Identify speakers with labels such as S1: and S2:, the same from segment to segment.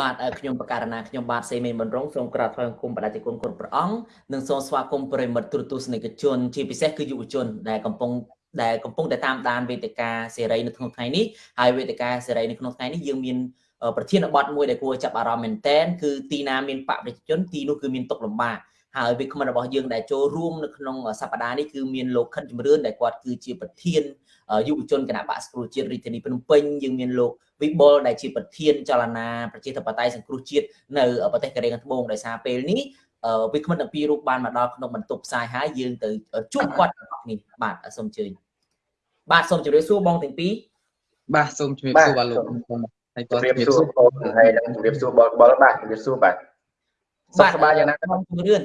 S1: បាទខ្ញុំបករណាខ្ញុំបាទសេមីមិនរងសូមក្រាបថ្វាយបង្គំបដិគុណគុណព្រះអង្គនិងសូមស្វាគមន៍ប្រិមិត្តទូរទស្សនិកជនជាពិសេសគឺយុវជនដែលកំពុងដែលកំពុងតែតាមដានវេទិកាសេរីនៅក្នុងថ្ងៃនេះហើយវេទិកាសេរីនៅក្នុងថ្ងៃនេះយើងមានប្រធានបទមួយដែលគួរចាប់អារម្មណ៍មែនតែនគឺទីណាមានបរិជនទីនោះគឺមានទុកលំបាកហើយវាគ្មិនរបស់យើងដែលចូលរួមនៅក្នុងសប្តាហ៍នេះគឺមានលោកខិនជំរឿនដែលគាត់គឺជាប្រធានយុវជនគណៈបកសង្គ្រោះជាតិរាជធានីភ្នំពេញយើងមានលោក វិបុលដែលជាប្រធានចលនាប្រជាធិបតេយ្យសង្គ្រោះជាតិនៅប្រទេសកូរ៉េខាងត្បូងដោយសារពេលនេះវិក្កាមទាំងពីររូបបានមកដល់ក្នុងបន្ទប់ផ្សាយហើយយើងទៅជួបគាត់ទាំងអស់គ្នាបាទសូមអញ្ជើញបាទសូមជម្រាបសួរបងទាំងពីរ
S2: បាទសូមជម្រាបសួរបាទលោក
S3: ហើយជម្រាបសួរបងហើយនឹងជម្រាបសួរបលបលបាទជម្រាបសួរបាទ
S1: សុខសប្បាយយ៉ាងណាបងជំរឿន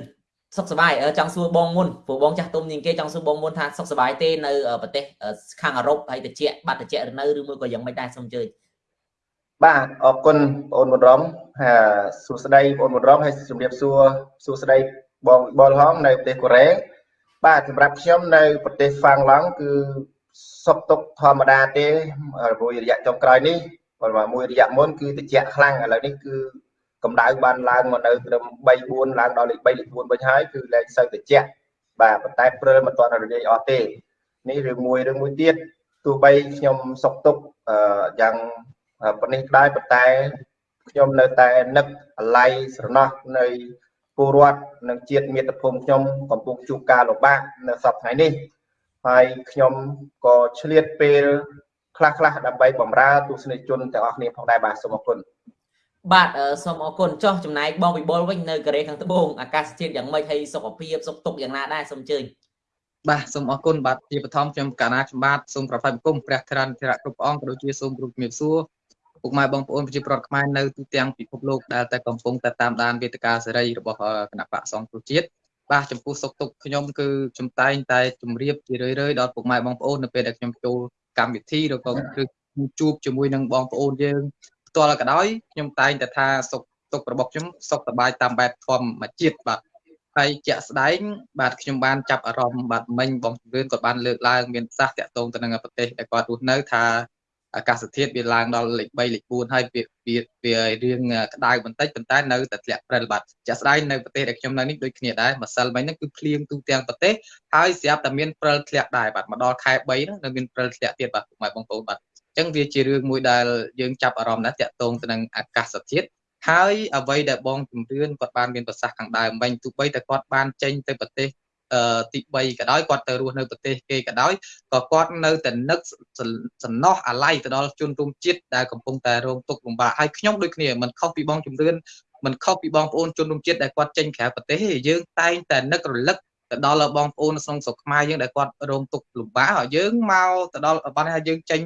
S1: សុខសប្បាយចង់សួរបងមុនព្រោះបងចាស់ទុំជាងគេចង់សួរបងមុនថាសុខសប្បាយទេនៅប្រទេសខាងអឺរ៉ុបហើយតិចបាត់តិចឬនៅឬមួយក៏យ៉ាងមិនដែរសូមអញ្ជើញ
S3: បាទអរគុណបងមុនរំហាសួស្តីបងមុនរំហើយជំរាបសួរសួស្តីបងបលហងនៅប្រទេសកូរ៉េបាទសម្រាប់ខ្ញុំនៅប្រទេសហ្វាំងឡង់គឺសុខទុក្ខធម្មតាទេមួយរយៈចុងក្រោយនេះបើមួយរយៈមុនគឺតិចខ្លាំងឥឡូវនេះគឺកម្ដៅបានឡើងមកនៅត្រឹម3 4ឡើងដល់លេខ3លេខ4វិញហើយគឺលែងសូវតិចបាទប៉ុន្តែព្រើមិនទាន់រលាយអស់ទេនេះរឿងមួយរឿងមួយទៀតទោះបីខ្ញុំសុកទុកយ៉ាង ប៉ុនេះដែរប៉ុន្តែខ្ញុំនៅតែនឹកអាល័យស្រណោះនៃពលរដ្ឋនិងជាតិមាតុភូមិខ្ញុំកំពុងជួបការលំបាកនៅសប្តាហ៍នេះហើយខ្ញុំក៏ឆ្លៀតពេលខ្លះខ្លះដើម្បីបម្រើទស្សនិកជនទាំងអស់គ្នាផងដែរបាទសូមអរគុណ
S1: បាទសូមអរគុណចុះចំណែកបងវិបុលវិញនៅកូរ៉េខាងត្បូងអាកាសធាតុយ៉ាងម៉េចហើយសុខភាពសុខទុក្ខយ៉ាងណាដែរសូមអញ្ជើញ
S2: បាទសូមអរគុណបាទជាបឋមខ្ញុំកាណាខ្ញុំបាទសូមប្រផាយបង្គំព្រះធរណធរៈគ្រប់អង្គក៏ដូចជាសូមគ្រប់ជំរាបសួរ ពុកម៉ែបងប្អូនប្រជាប្រដ្ឋខ្មែរនៅទូទាំងពិភពលោកដែលតែកំពុងតែតាមដានវេទិកាសេរីរបស់គណៈបកសង្គ្រោះជាតិបាទចំពោះសុខទុក្ខខ្ញុំគឺខ្ញុំតែងតែជម្រាបជារឿយៗដល់ពុកម៉ែបងប្អូននៅពេលដែលខ្ញុំចូលកម្មវិធីឬក៏គឺជួបជាមួយនឹងបងប្អូនយើងផ្ទាល់ក៏ដោយខ្ញុំតែងតែថាសុខទុក្ខរបស់ខ្ញុំសុខសប្បាយតាមបែបធម្មជាតិបាទហើយជាក់ស្ដែងបាទខ្ញុំបានចាប់អារម្មណ៍បាទមិញបងជំរឿនគាត់បានលើកឡើងមានប្រសាសន៍តាក់ទងទៅនឹងប្រទេសដែលគាត់រស់នៅថា អាកាសធាតុវាឡើងដល់លេខ3លេខ4ហើយវាវាវារៀងក្តៅបន្តិចប៉ុន្តែនៅតែធ្លាក់ព្រិលបាទចាក់ស្ដែងនៅប្រទេសដែលខ្ញុំនៅនេះដូចគ្នាដែរម្សិលមិញហ្នឹងគឺភ្លៀងទូទាំងប្រទេសហើយស្រាប់តែមានព្រិលធ្លាក់ដែរបាទមកដល់ខែ3ហ្នឹងនៅមានព្រិលធ្លាក់ទៀតបាទពុកម៉ែបងប្អូនបាទអញ្ចឹងវាជារឿងមួយដែលយើងចាប់អារម្មណ៍ណាស់តាក់ទងទៅនឹងអាកាសធាតុហើយអ្វីដែលបងជំរឿនគាត់បានមានប្រសាសន៍ខាងដើមមិញទោះបីតែគាត់បានចេញទៅប្រទេស ទី3ក៏ដោយគាត់ទៅរស់នៅប្រទេសគេក៏ដោយក៏គាត់នៅតែនឹកសំណោះអាល័យទៅដល់ជនរួមជាតិដែលកំពុងតែរងទុក្ខលំបាកហើយខ្ញុំដូចគ្នាមិនខុសពីបងជំរឿនមិនខុសពីបងប្អូនជនរួមជាតិដែលគាត់ចេញក្រៅប្រទេសទេយើងតែងតែនឹករលឹកទៅដល់បងប្អូនក្នុងស្រុកខ្មែរយើងដែលគាត់រងទុក្ខលំបាកហើយយើងមកទៅដល់បានថាយើងចេញ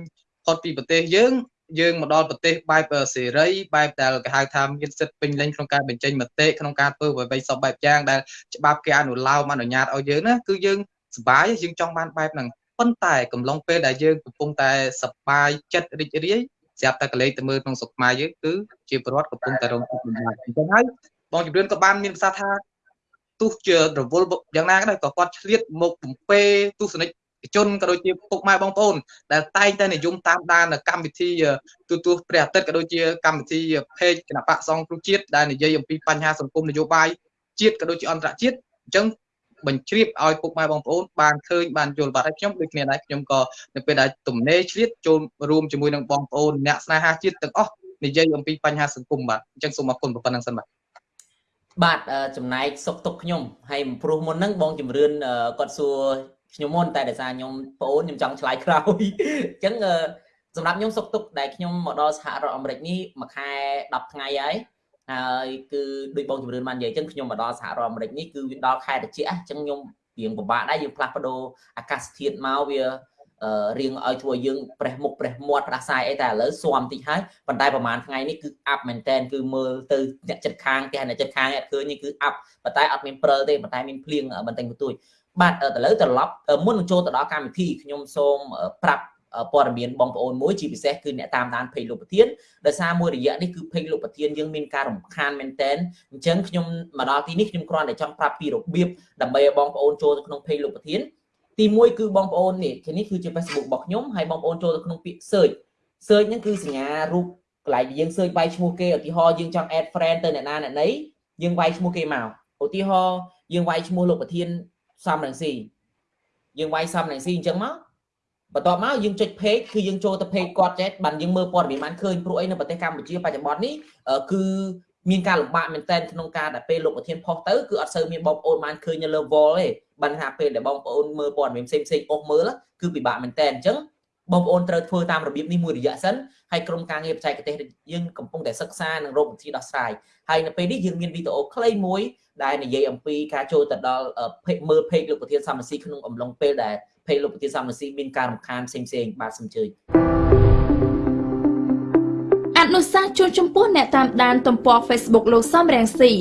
S2: ផុតពីប្រទេសយើង យើងមកដល់ប្រទេសបែបសេរីបែបដែលគេហៅថាមានសិទ្ធិពេញលេញក្នុងការបញ្ចេញមតិក្នុងការធ្វើអ្វីៗសពបែបយ៉ាងដែលច្បាប់គេអនុលោមអនុញ្ញាតឲ្យយើងណាគឺយើងសប្បាយយើងចង់បានបែបហ្នឹងប៉ុន្តែកំឡុងពេលដែលយើងកំពុងតែសប្បាយចិត្តរីករាយស្រាប់តែកលេសទៅមើលក្នុងសុខខ្មែរយើងគឺជាប្រវត្តិកំពុងតែរងទុក្ខលំបាកអញ្ចឹងហើយបងជំរឿនក៏បានមានប្រសាសន៍ថាទោះជារវល់យ៉ាងណាក៏ដោយក៏គាត់ឆ្លៀតមកបំពេទស្សនិក ជនក៏ដូចជាពុកម៉ែបងប្អូនដែលតែងតែនិយមតាមដានកម្មវិធីទូទួលព្រះអាទិត្យក៏ដូចជាកម្មវិធី page គណៈបកសង្គ្រោះជាតិដែលនិយាយអំពីបញ្ហាសង្គមនយោបាយជាតិក៏ដូចជាអន្តរជាតិអញ្ចឹងបញ្ជ្រាបឲ្យពុកម៉ែបងប្អូនបានឃើញបានយល់បាទហើយខ្ញុំដូចគ្នាដែរខ្ញុំក៏នៅពេលដែលទំនេរឆ្លៀតចូលរួមជាមួយនឹងបងប្អូនអ្នកស្នេហាជាតិទាំងអស់និយាយអំពីបញ្ហាសង្គមបាទអញ្ចឹងសូមអរគុណប៉ុណ្ណឹងសិនបាទ
S1: បាទចំណែកសុកទុកខ្ញុំហើយព្រោះមុនហ្នឹងបងជំរឿនគាត់សួរ ខ្ញុំមុនតែដោយសារខ្ញុំប្អូនខ្ញុំចង់ឆ្លើយក្រោយអញ្ចឹងសម្រាប់ខ្ញុំសុខទុក្ខដែលខ្ញុំមកដល់សហរដ្ឋអាមេរិកនេះមួយខែ10ថ្ងៃហើយហើយគឺដូចបងជំរឿនបាននិយាយអញ្ចឹងខ្ញុំមកដល់សហរដ្ឋអាមេរិកនេះគឺវាដល់ខែត្រជាក់អញ្ចឹងខ្ញុំរៀងពិបាកដែរយើងផ្លាស់ប្ដូរអាកាសធាតុមកវារៀងឲ្យធ្វើយើងប្រេះមុខប្រេះមាត់ប្រាសាយអីតែឥឡូវស៊ាំតិចហើយប៉ុន្តែប្រហែលថ្ងៃនេះគឺអាប់មែនតែនគឺមើលទៅអ្នកចិត្តខាងគេអ្នកចិត្តខាងអត់ឃើញនេះគឺអាប់ប៉ុន្តែអត់មានព្រិលទេប៉ុន្តែមានភ្លៀងបន្តិចបន្តួច បាទទៅលើត្រឡប់មុននឹងចូលទៅដល់កម្មវិធីខ្ញុំសូមប្រាប់ព័ត៌មានបងប្អូនមួយជាពិសេសគឺអ្នកតាមដានពេកលោកប្រធានដោយសារមួយរយៈនេះគឺពេកលោកប្រធានយើងមានការរំខានមែនតែនអញ្ចឹងខ្ញុំមកដល់ទីនេះខ្ញុំគ្រាន់តែចង់ប្រាប់ពីរបៀបដើម្បីឲ្យបងប្អូនចូលទៅក្នុងពេកលោកប្រធានទី1គឺបងប្អូននេះនេះគឺជា Facebook របស់ខ្ញុំហើយបងប្អូនចូលទៅក្នុងពាក្យ search search ហ្នឹងគឺសញ្ញារូបកន្លែងយើង search វាយឈ្មោះគេឧទាហរណ៍យើងចង់ add friend ទៅអ្នកណាអ្នកណីយើងវាយឈ្មោះគេមកឧទាហរណ៍យើងវាយឈ្មោះលោកប្រធាន សំរងស៊ីយើងវាយសំរងស៊ីអញ្ចឹងមកបន្ទាប់មកយើងចុច page គឺយើងចូលទៅ page គាត់ចេះបានយើងមើលព័ត៌មានបានឃើញព្រោះអីនៅប្រទេសកម្ពុជាបច្ចុប្បន្ននេះគឺមានការលំបាកមែនទែនក្នុងការដែលពេលលោកប្រធានផុសទៅគឺអត់សូវមានបងប្អូនបានឃើញនៅលើ wall ទេបានថាពេលដែលបងប្អូនមើលព័ត៌មានផ្សេងផ្សេងអស់មើលគឺពិបាកមែនទែនអញ្ចឹង បងប្អូនត្រូវធ្វើតាមរបៀបនេះមួយរយៈសិនហើយក្រុមការងារបច្ចេកទេសយើងកំពុងតែសិក្សានិងរកវិធីដោះស្រាយហើយនៅពេលនេះយើងមានវីដេអូខ្លីមួយដែលនិយាយអំពីការចូលទៅដល់មើល page លោកប្រធានសមស៊ីក្នុងអំឡុងពេលដែល page លោកប្រធានសមស៊ីមានការរំខានផ្សេងៗបាទសូមអញ្ជើញ
S4: អនុសាសន៍ជួនចំពោះអ្នកតាមដានទំព័រ Facebook លោកសំរងស៊ី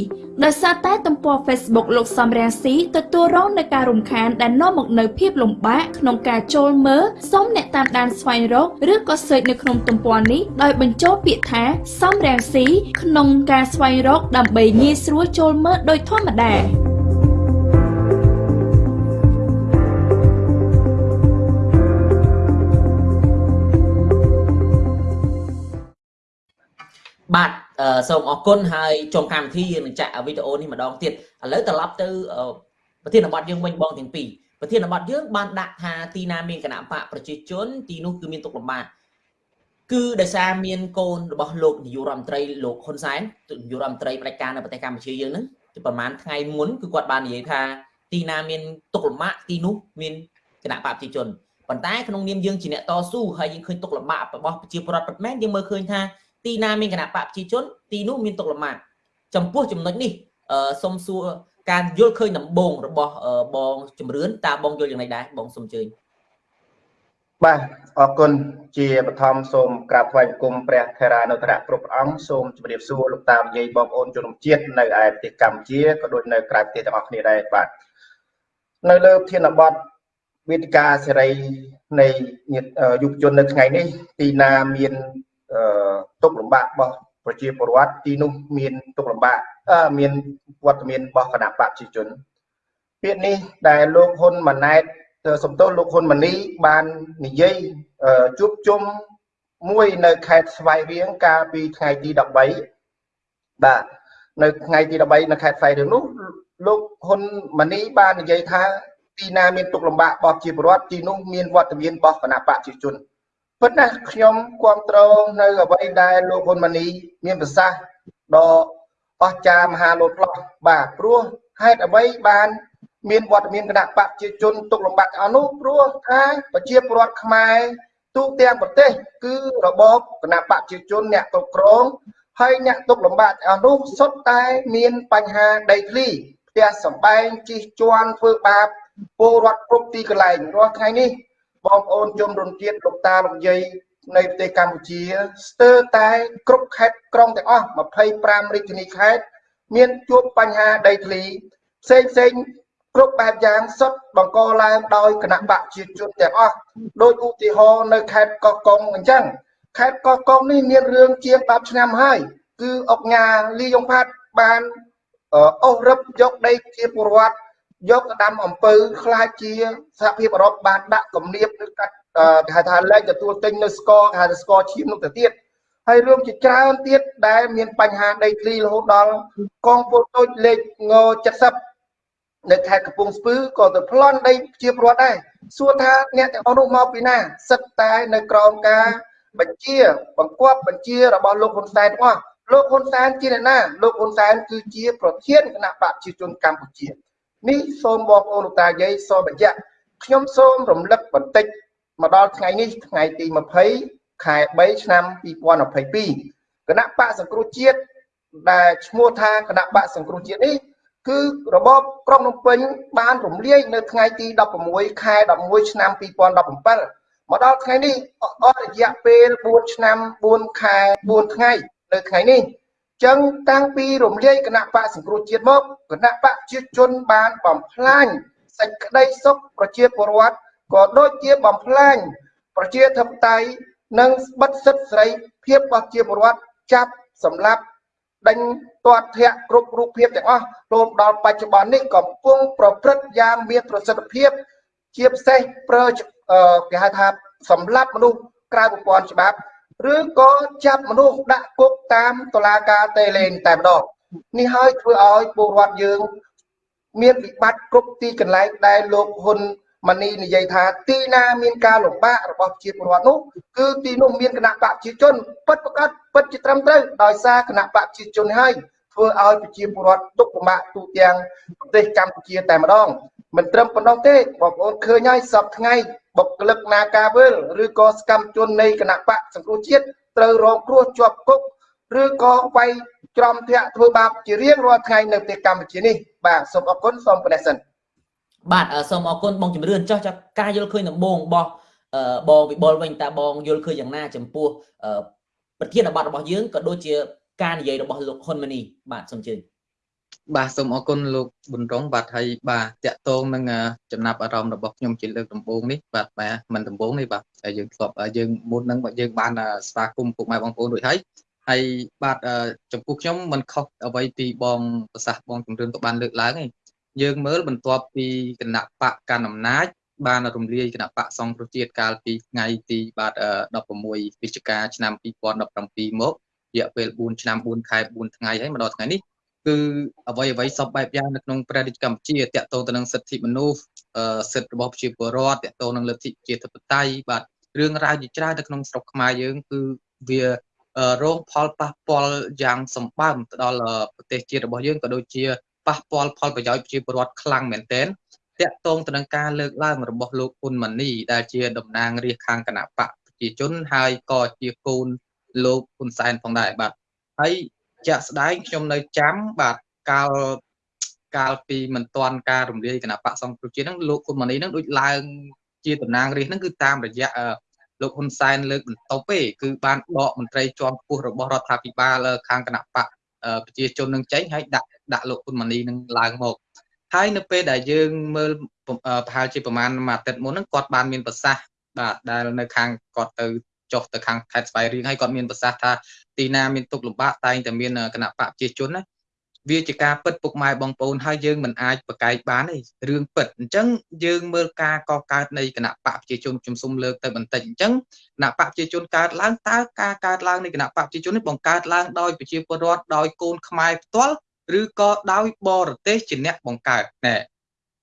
S4: ដោយសារតែទំព័រ Facebook លោកសំរាំងស៊ីទទួលរងនឹងការរំខានដែលនាំមកនូវភាពលំបាកក្នុងការចូលមើលសូមអ្នកតាមដានស្វែងរកឬក៏ search នៅក្នុងទំព័រនេះដោយបញ្ចូលពាក្យថាសំរាំងស៊ីក្នុងការស្វែងរកដើម្បីងាយស្រួលចូលមើលដោយធម្មតា
S1: សូមអរគុណហើយចុងកម្មវិធីយើងនឹងចាក់វីដេអូនេះម្ដងទៀតឥឡូវត្រឡប់ទៅប្រធានបទយើងវិញបងទាំងពីរប្រធានបទយើងបានដាក់ថាទីណាមានគណៈបកប្រជាជនទីនោះគឺមានទុកលំបាកគឺដោយសារមានកូនរបស់លោកនាយករដ្ឋមន្ត្រីលោកហ៊ុនសែននាយករដ្ឋមន្ត្រីផ្ដាច់ការនៅប្រទេសកម្ពុជាយើងហ្នឹងប្រហែលថ្ងៃមុនគឺគាត់បាននិយាយថាទីណាមានទុកលំបាកទីនោះមានគណៈបកប្រជាជនប៉ុន្តែក្នុងនាមយើងជាអ្នកតស៊ូហើយយើងឃើញទុកលំបាករបស់ប្រជាពលរដ្ឋពិតមែនយើងមើលឃើញថា ទីណាមានគណៈបកប្រជាជនទីនោះមានទុកលំបាកចំពោះចំណុចនេះសុំសួរការយល់ឃើញដំបូងរបស់បងជំរឿនតើបងយល់យ៉ាងម៉េចដែរបងសូមជើញ
S3: បាទអរគុណជាបឋមសូមក្រាបថ្វាយបង្គំព្រះថេរានុត្តរៈគ្រប់ព្រះអង្គសូមជម្រាបសួរលោកតានិយាយបងប្អូនជនជាតិនៅឯប្រទេសកម្ពុជាក៏ដូចនៅក្រៅប្រទេសទាំងអស់គ្នាដែរបាទនៅលើធានបទវេទិកាសេរីនៃយុវជននៅថ្ងៃនេះទីណាមាន ទុកលំបាករបស់ប្រជាពលរដ្ឋទីនោះមានទុកលំបាកមានវត្តមានរបស់គណៈបកប្រជាជនពាក្យនេះដែលលោកហ៊ុនម៉ាណែតសំទោសលោកហ៊ុនម៉ាណីបាននិយាយជួបជុំមួយនៅខេត្តស្វាយរៀងកាលពីថ្ងៃទី13បាទនៅថ្ងៃទី13នៅខេត្តស្វាយរៀងនោះលោកហ៊ុនម៉ាណីបាននិយាយថាទីណាមានទុកលំបាករបស់ប្រជាពលរដ្ឋទីនោះមានវត្តមានរបស់គណៈបកប្រជាជន ពិតណាស់ខ្ញុំគ្រប់គ្រងនៅអ្វីដែលលោកហ៊ុនម៉ាណីមានប្រសាសន៍ដ៏អស្ចារ្យមហាលោតផ្លោះបាទព្រោះហេតុអ្វីបានមានវត្តមានគណៈបកប្រជាជនទុកលំបាកអស់នោះព្រោះថាប្រជាពលរដ្ឋខ្មែរទូទាំងប្រទេស គឺរបបគណៈបកប្រជាជនអ្នកគ្រប់គ្រងហើយអ្នកទុកលំបាកអស់នោះសុទ្ធតែមានបញ្ហាដីធ្លីផ្ទះសម្បែងជិះជាន់ធ្វើបាបពលរដ្ឋគ្រប់ទីកន្លែងរាល់ថ្ងៃនេះ បងប្អូនជនរួមជាតិលោកតាលោកយាយនៅប្រទេសកម្ពុជាស្ទើរតែគ្រប់ខេត្តក្រុងទាំងអស់25រាជធានីខេត្តមានជួបបញ្ហាដីធ្លីផ្សេងផ្សេងគ្រប់បែបយ៉ាងសុទ្ធបង្កឡើងដោយគណៈបកជាជនទាំងអស់ដោយឧទាហរណ៍នៅខេត្តកោះកុងអញ្ចឹងខេត្តកោះកុងនេះមានរឿងជាង10ឆ្នាំហើយគឺអុកញ៉ាលីយ៉ុងផាត់បានអូសរឹបយកដីជាពលរដ្ឋ យកទៅដាំអំពៅខ្លាចជាសហភាពអឺរ៉ុបបានដាក់គំនាបឬកាត់គេហៅថាលែងទទួលទិញនៅស្ករគេហៅថាស្ករឈាមនោះទៅទៀតហើយរឿងជាច្រើនទៀតដែលមានបញ្ហាដីធ្លីរហូតដល់កងពលតូចលេខង70នៅខេត្តកំពង់ស្ពឺក៏ទៅប្លន់ដីជាប្រវត្តិដែរសួរថាអ្នកទាំងអស់នោះមកពីណាសិតតែនៅក្រោមការបញ្ជាបង្គាប់បញ្ជារបស់លោកហ៊ុនសែនទាំងអស់លោកហ៊ុនសែនជាអ្នកណាលោកហ៊ុនសែនគឺជាប្រធានគណៈបកប្រជាជនកម្ពុជា នេះសូមបងប្អូនលោកតាយាយសូមបញ្ជាក់ខ្ញុំសូមរំលឹកបន្តិចមកដល់ថ្ងៃនេះថ្ងៃទី20ខែ3ឆ្នាំ2022គណៈបកសង្គ្រោះជាតិដែលឈ្មោះថាគណៈបកសង្គ្រោះជាតិនេះគឺរបបក្រុងភ្នំពេញបានរំលាយនៅថ្ងៃទី16ខែ11ឆ្នាំ2017មកដល់ថ្ងៃនេះអស់រយៈពេល4ឆ្នាំ4ខែ4ថ្ងៃនៅថ្ងៃនេះ ចឹងតាំងពីរំលាយគណៈបកសង្គ្រោះជាតិមកគណៈបកជាជនបានបំផ្លាញសេចក្តីសុខប្រជាពលរដ្ឋក៏ដូចជាបំផ្លាញប្រជាធិបតេយ្យនិងបិទសិទ្ធិសេរីភាពរបស់ជាពលរដ្ឋចាប់សម្លាប់ដេញទាត់ធាក់គ្រប់រូបភាពទាំងអស់រហូតដល់បច្ចុប្បន្ននេះកំពុងប្រព្រឹត្តយ៉ាងមានប្រសិទ្ធភាព ជាពិសេសប្រើគេហៅថាសម្លាប់មនុស្សក្រៅប្រព័ន្ធច្បាប់ ឬក៏ចាប់មនុស្សដាក់គុកតាមតុលាការតេលេងតែម្ដងនេះហើយធ្វើឲ្យពលរដ្ឋយើង មានវិបត្តិគ្រប់ទីកន្លែងដែលលោកហ៊ុនម៉ាណីនិយាយថាទីណាមានការលំបាករបស់ប្រជាពលរដ្ឋនោះគឺទីនោះមានគណៈបកប្រជាជនពិតប្រកបពិតជាត្រឹមត្រូវដោយសារគណៈបកប្រជាជនហើយធ្វើឲ្យប្រជាពលរដ្ឋទុកលំបាកទូទាំងប្រទេសកម្ពុជាតែម្ដងមិនត្រឹមប៉ុណ្ណោះទេបងប្អូនឃើញហើយសពថ្ងៃ បុគ្គលិកនាការវិលឬក៏សកម្មជននៃគណៈបកសង្គ្រោះជាតិត្រូវរងគ្រោះជាប់គុកឬក៏វាយច្រំធាក់ធ្វើបាបជារៀងរាល់ថ្ងៃនៅប្រទេសកម្ពុជានេះបាទសូមអរគុណសូមប៉ុណ្ណេះសិន
S1: បាទសូមអរគុណបងជំរឿនចោះចាការយល់ឃើញដំបូងរបស់បងវិបុលវិញតើបងយល់ឃើញយ៉ាងណា ចំពោះប្រធានបទរបស់យើងក៏ដូចជាការនិយាយរបស់លោកហ៊ុនម៉ាណីបាទសូមជឿ
S2: បាទសូមអរគុណលោកប៊ុនរងបាទហើយបាទតកតងនឹងចំណាប់អារម្មណ៍របស់ខ្ញុំជាលើកដំបូងនេះបាទបាទមិនដំបូងនេះបាទហើយយើងធ្លាប់យើងមុនហ្នឹងយើងបានស្វាគមន៍ពុកម៉ែបងប្អូនរួចហើយហើយបាទចំពោះខ្ញុំមិនខុសអ្វីពីបងប្រសាសន៍បងជំរឿនក៏បានលើកឡើងឯងយើងមើលបន្ទាប់ពីគណៈបកកណ្ដាលអំណាចបានរំលាយគណៈបកសង្គ្រោះជាតិកាលពីថ្ងៃទីបាទ16វិច្ឆិកាឆ្នាំ2017មករយៈពេល4ឆ្នាំ4ខែ4ថ្ងៃហើយមកដល់ថ្ងៃនេះ គឺអ្វីអ្វីសពបែបយ៉ាងនៅក្នុងប្រទេសកម្ពុជាតកតងទៅនឹងសិទ្ធិមនុស្សសិទ្ធិរបស់ប្រជាពលរដ្ឋតកតងនឹងលទ្ធិជាធិបតេយ្យបាទរឿងរ៉ាវជាច្រើននៅក្នុងស្រុកខ្មែរយើងគឺវារងផលប៉ះពាល់យ៉ាងសម្បើមទៅដល់ប្រទេសជាតិរបស់យើងក៏ដូចជាប៉ះពាល់ផលប្រយោជន៍ប្រជាពលរដ្ឋខ្លាំងមែនទែនតាក់ទងទៅនឹងការលើកឡើងរបស់លោកហ៊ុនម៉ាណីដែលជាតំណាងរាជខាងគណៈបកប្រជាជនហើយក៏ជាកូនលោកហ៊ុនសែនផងដែរបាទហើយ ជាក់ស្ដែងខ្ញុំនៅចាំបាទកាលកាលពីមិនទាន់ការរំលាយគណៈបកសង្គ្រោះជាតិហ្នឹងលោកហ៊ុនម៉ាណីហ្នឹងដូចឡើងជាតំណាងរាជហ្នឹងគឺតាមរយៈលោកហ៊ុនសែនលើកបន្ទប់ទេគឺបានដកមន្ត្រីជាន់ខ្ពស់របស់រដ្ឋាភិបាលខាងគណៈបកប្រជាជននឹងចេញហើយដាក់ដាក់លោកហ៊ុនម៉ាណីនឹងឡើងមកហើយនៅពេលដែលយើងមើលប្រហែលជាប្រហែលមួយអាទិត្យមុនហ្នឹងគាត់បានមានប្រសាសន៍បាទដែលនៅខាងគាត់ទៅ ចុះទៅខាងខេត្តស្វាយរៀងហើយគាត់មានប្រសាសន៍ថាទីណាមានទុកលំបាកតែងតែមានគណៈបកប្រជាជនណាវាជាការពិតពុកម៉ែបងប្អូនហើយយើងមិនអាចប្រកែកបានទេរឿងពិតអញ្ចឹងយើងមើលការកកើតនៃគណៈបកប្រជាជនខ្ញុំសូមលើកទៅបន្តិចអញ្ចឹងគណៈបកប្រជាជនកើតឡើងតើការកើតឡើងនៃគណៈបកប្រជាជននេះបង្កើតឡើងដោយប្រជាពលរដ្ឋដោយកូនខ្មែរផ្ទាល់ឬក៏ដោយបរទេសជាអ្នកបង្កើតណែ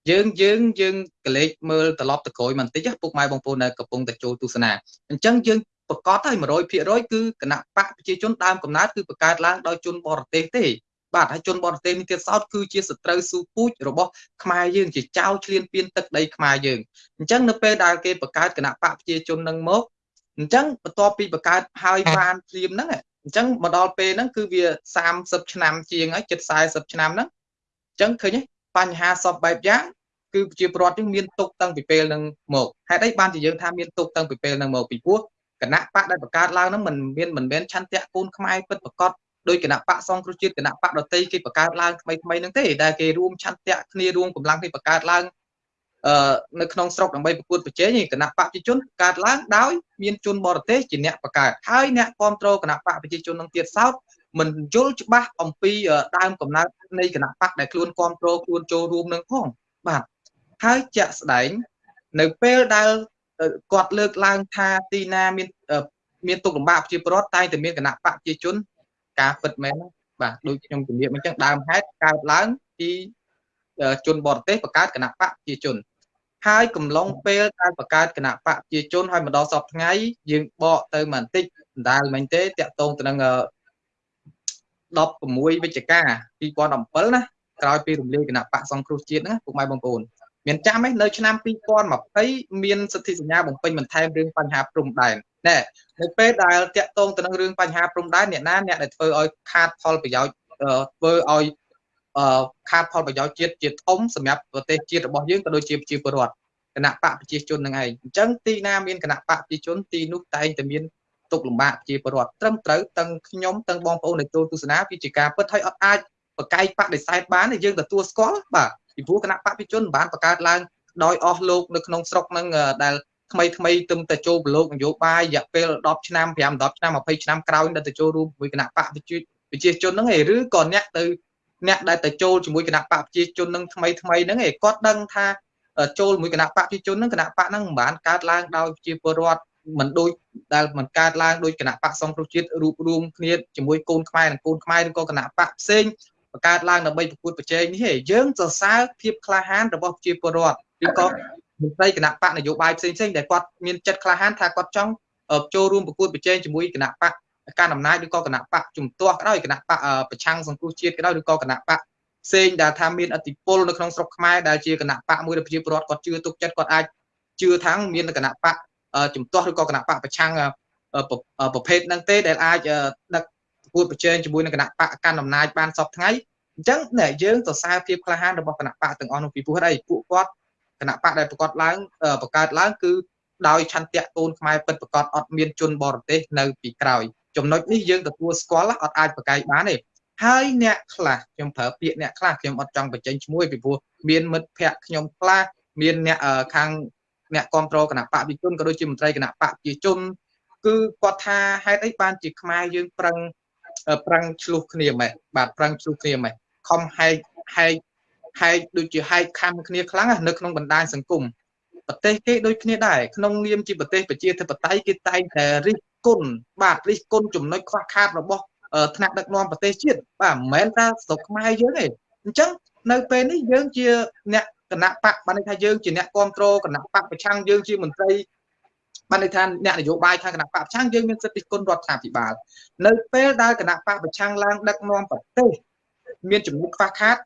S2: យើងយើងយើងកលេចមើលត្រឡប់ទៅក្រោយបន្តិចពុកម៉ែបងប្អូននៅកំពុងតែចូលទស្សនាអញ្ចឹងយើង ប្រកាសហើយ100%គឺគណៈបកប្រជាជនដើមកំណើតគឺបង្កើតឡើងដោយជនបរទេសទេបាទហើយជនបរទេសនេះទៀតសោតគឺជាសត្រូវស៊ូពូជរបស់ខ្មែរយើងជាចៅឆ្លៀនពៀនទឹកដីខ្មែរយើងអញ្ចឹងនៅពេលដែលគេបង្កើតគណៈបកប្រជាជននឹងមកអញ្ចឹងបន្ទាប់ពីបង្កើតហើយបានភ្លាមហ្នឹងអញ្ចឹងមកដល់ពេលហ្នឹងគឺវា30ឆ្នាំជាងហើយជិត40ឆ្នាំហ្នឹងអញ្ចឹងឃើញទេបញ្ហាសពបែបយ៉ាងគឺប្រជាពលរដ្ឋយើងមានទុកតាំងពីពេលហ្នឹងមកហេតុអីបានជាយើងថាមានទុកតាំងពីពេលហ្នឹងមកពីព្រោះ គណៈបកដែលបង្កើតឡើងហ្នឹងមិនមានមិនមែនឆន្ទៈកូនខ្មែរពិតប្រកបដោយគណៈបកសង្គ្រោះជាតិគណៈបកដតីគេបង្កើតឡើងថ្មីថ្មីហ្នឹងទេដែលគេរួមឆន្ទៈគ្នារួមកម្លាំងគេបង្កើតឡើងអឺនៅក្នុងស្រុកដើម្បីប្រកួតប្រជែងគណៈបកប្រជាជនកើតឡើងដោយមានជនបរទេសជាអ្នកបង្កើតហើយអ្នកគ្រប់គ្រងគណៈបកប្រជាជននឹងទៀតសោតមិនយល់ច្បាស់អំពីដើមកំណើតនៃគណៈបកដែលខ្លួនគ្រប់គ្រងខ្លួនចូលរួមនឹងផងបាទហើយជាក់ស្ដែងនៅពេលដែល គាត់លើកឡើងថាទីណាមានមានទុកលំបាកប្រជាពលរដ្ឋតែតែមានគណៈបកប្រជាជន ការពិតមែនបាទដូចខ្ញុំជំរាបអញ្ចឹងដើមហេតុកើតឡើងពីជនបរទេសបង្កើតគណៈបកប្រជាជន ហើយកំឡុងពេលការបង្កើតគណៈបកប្រជាជនហើយមកដល់សពថ្ងៃយើងបកទៅបន្តិចដដែលមិញទេតាក់ទងទៅនឹង16វិច្ឆិកា2017ណាក្រោយពីរំលាយគណៈបកសង្គ្រោះជាតិហ្នឹងពុកម៉ែបងប្អូន មានចាំទេនៅឆ្នាំ2020មានសិទ្ធិសញ្ញាបំពេញបន្ថែមរឿងបញ្ហាព្រំដែនណែនៅពេលដែលតាក់ទងទៅនឹងរឿងបញ្ហាព្រំដែនអ្នកណាអ្នកដែលធ្វើឲ្យខាតផលប្រយោជន៍ធ្វើឲ្យខាតផលប្រយោជន៍ជាតិជាធំសម្រាប់ប្រទេសជាតិរបស់យើងក៏ដូចជាប្រជាពលរដ្ឋគណៈបកប្រជាជននឹងឯងអញ្ចឹងទីណាមានគណៈបកប្រជាជនទីនោះតែងតែមានទុកលំបាកប្រជាពលរដ្ឋត្រឹមត្រូវទាំងខ្ញុំទាំងបងប្អូនដែលចូលទស្សនាវាជាការពិតហើយអត់អាច បកកាយបដិសេធបានយើងទទួលស្គាល់បាទពីព្រោះគណៈបកប្រជាជនបានបង្កើតឡើងដោយអស់លោកនៅក្នុងស្រុកនឹងដែលថ្មីថ្មីទឹមតែចូលប្រឡូកនយោបាយរយៈពេល10ឆ្នាំ5 10ឆ្នាំ20ឆ្នាំក្រោយដែលទៅចូលរួមជាមួយគណៈបកប្រជាជនហ្នឹងឯងឬក៏អ្នកទៅអ្នកដែលទៅចូលជាមួយគណៈបកប្រជាជននឹងថ្មីថ្មីហ្នឹងឯងគាត់ដឹងថាចូលជាមួយគណៈបកប្រជាជនហ្នឹងគណៈបកហ្នឹងមិនបានកើតឡើងដោយប្រជាពលរដ្ឋមិនដូចដែលមិនកើតឡើងដោយគណៈបកសង្គ្រោះជាតិរួបរวมគ្នាជាមួយកូនខ្មែរនិងកូនខ្មែរឬក៏គណៈបកផ្សេង បង្កើតឡើងដើម្បីប្រកួតប្រជែងនេះទេយើងសរសើរភាពក្លាហានរបស់ប្រជាពលរដ្ឋឬក៏មន្ត្រីគណៈបកនយោបាយផ្សេងផ្សេងដែលគាត់មានចិត្តក្លាហានថាគាត់ចង់ចូលរួមប្រកួតប្រជែងជាមួយគណៈបកការអំណាចឬក៏គណៈបកជំទាស់ក៏ដោយគណៈបកប្រឆាំងសង្គ្រោះជាតិក៏ដោយឬក៏គណៈបកផ្សេងដែលថាមានអធិបុលនៅក្នុងស្រុកខ្មែរដែលជាគណៈបកមួយដែលប្រជាពលរដ្ឋគាត់ជឿទុកចិត្តគាត់អាចជឿថាមានគណៈបកជំទាស់ឬក៏គណៈបកប្រឆាំងប្រភេទហ្នឹងទេដែលអាចដឹក ប្រកួតប្រជែងជាមួយនឹងគណៈបកកាន់អំណាចបានសពថ្ងៃអញ្ចឹងយើងសរសើរភាពក្លាហានរបស់គណៈបកទាំងអស់នោះពីព្រោះអីពួកគាត់គណៈបកដែលប្រកាសឡើងបង្កើតឡើងគឺដោយឆន្ទៈកូនខ្មែរពិតប្រកបអត់មានជនបរទេសនៅពីក្រោយចំណុចនេះយើងទទួលស្គាល់អត់អាចប្រកែកបានទេហើយអ្នកខ្លះខ្ញុំប្រើពាក្យអ្នកខ្លះខ្ញុំអត់ចង់បញ្ចេញឈ្មោះពីព្រោះមានមិត្តភ័ក្តិខ្ញុំខ្លះមានអ្នកខាងអ្នកគ្រប់គ្រងគណៈបកវិជនក៏ដូចជាមន្ត្រីគណៈបកប្រជាជនគឺគាត់ថាហេតុអីបានជាខ្មែរយើងប្រឹង ប្រឹងឆ្លោះគ្នាម៉េចបាទប្រឹងឆ្លោះគ្នាម៉េចខំហែកហែកហែកដូចជាហែកខំគ្នាខ្លាំងនៅក្នុងបណ្ដាញសង្គមប្រទេសគេដូចគ្នាដែរក្នុងនាមជាប្រទេសប្រជាធិបតេយ្យគេតែងតែរិះគន់បាទរិះគន់ចំណុចខ្វះខាតរបស់ថ្នាក់ដឹកនាំប្រទេសជាតិបាទមិនមែនថាស្រុកខ្មែរយើងទេអញ្ចឹងនៅពេលនេះយើងជាអ្នកគណៈបកបានន័យថាយើងជាអ្នកគ្រប់គ្រងគណៈបកប្រឆាំងយើងជាមន្ត្រី បានន័យថាអ្នកនយោបាយខាងគណៈបកប្រឆាំងយើងមានសិទ្ធិគុណរដ្ឋាភិបាលនៅពេលដែលគណៈបកប្រឆាំងឡើងដឹកនាំប្រទេសមានចំនួនខ្វះខាត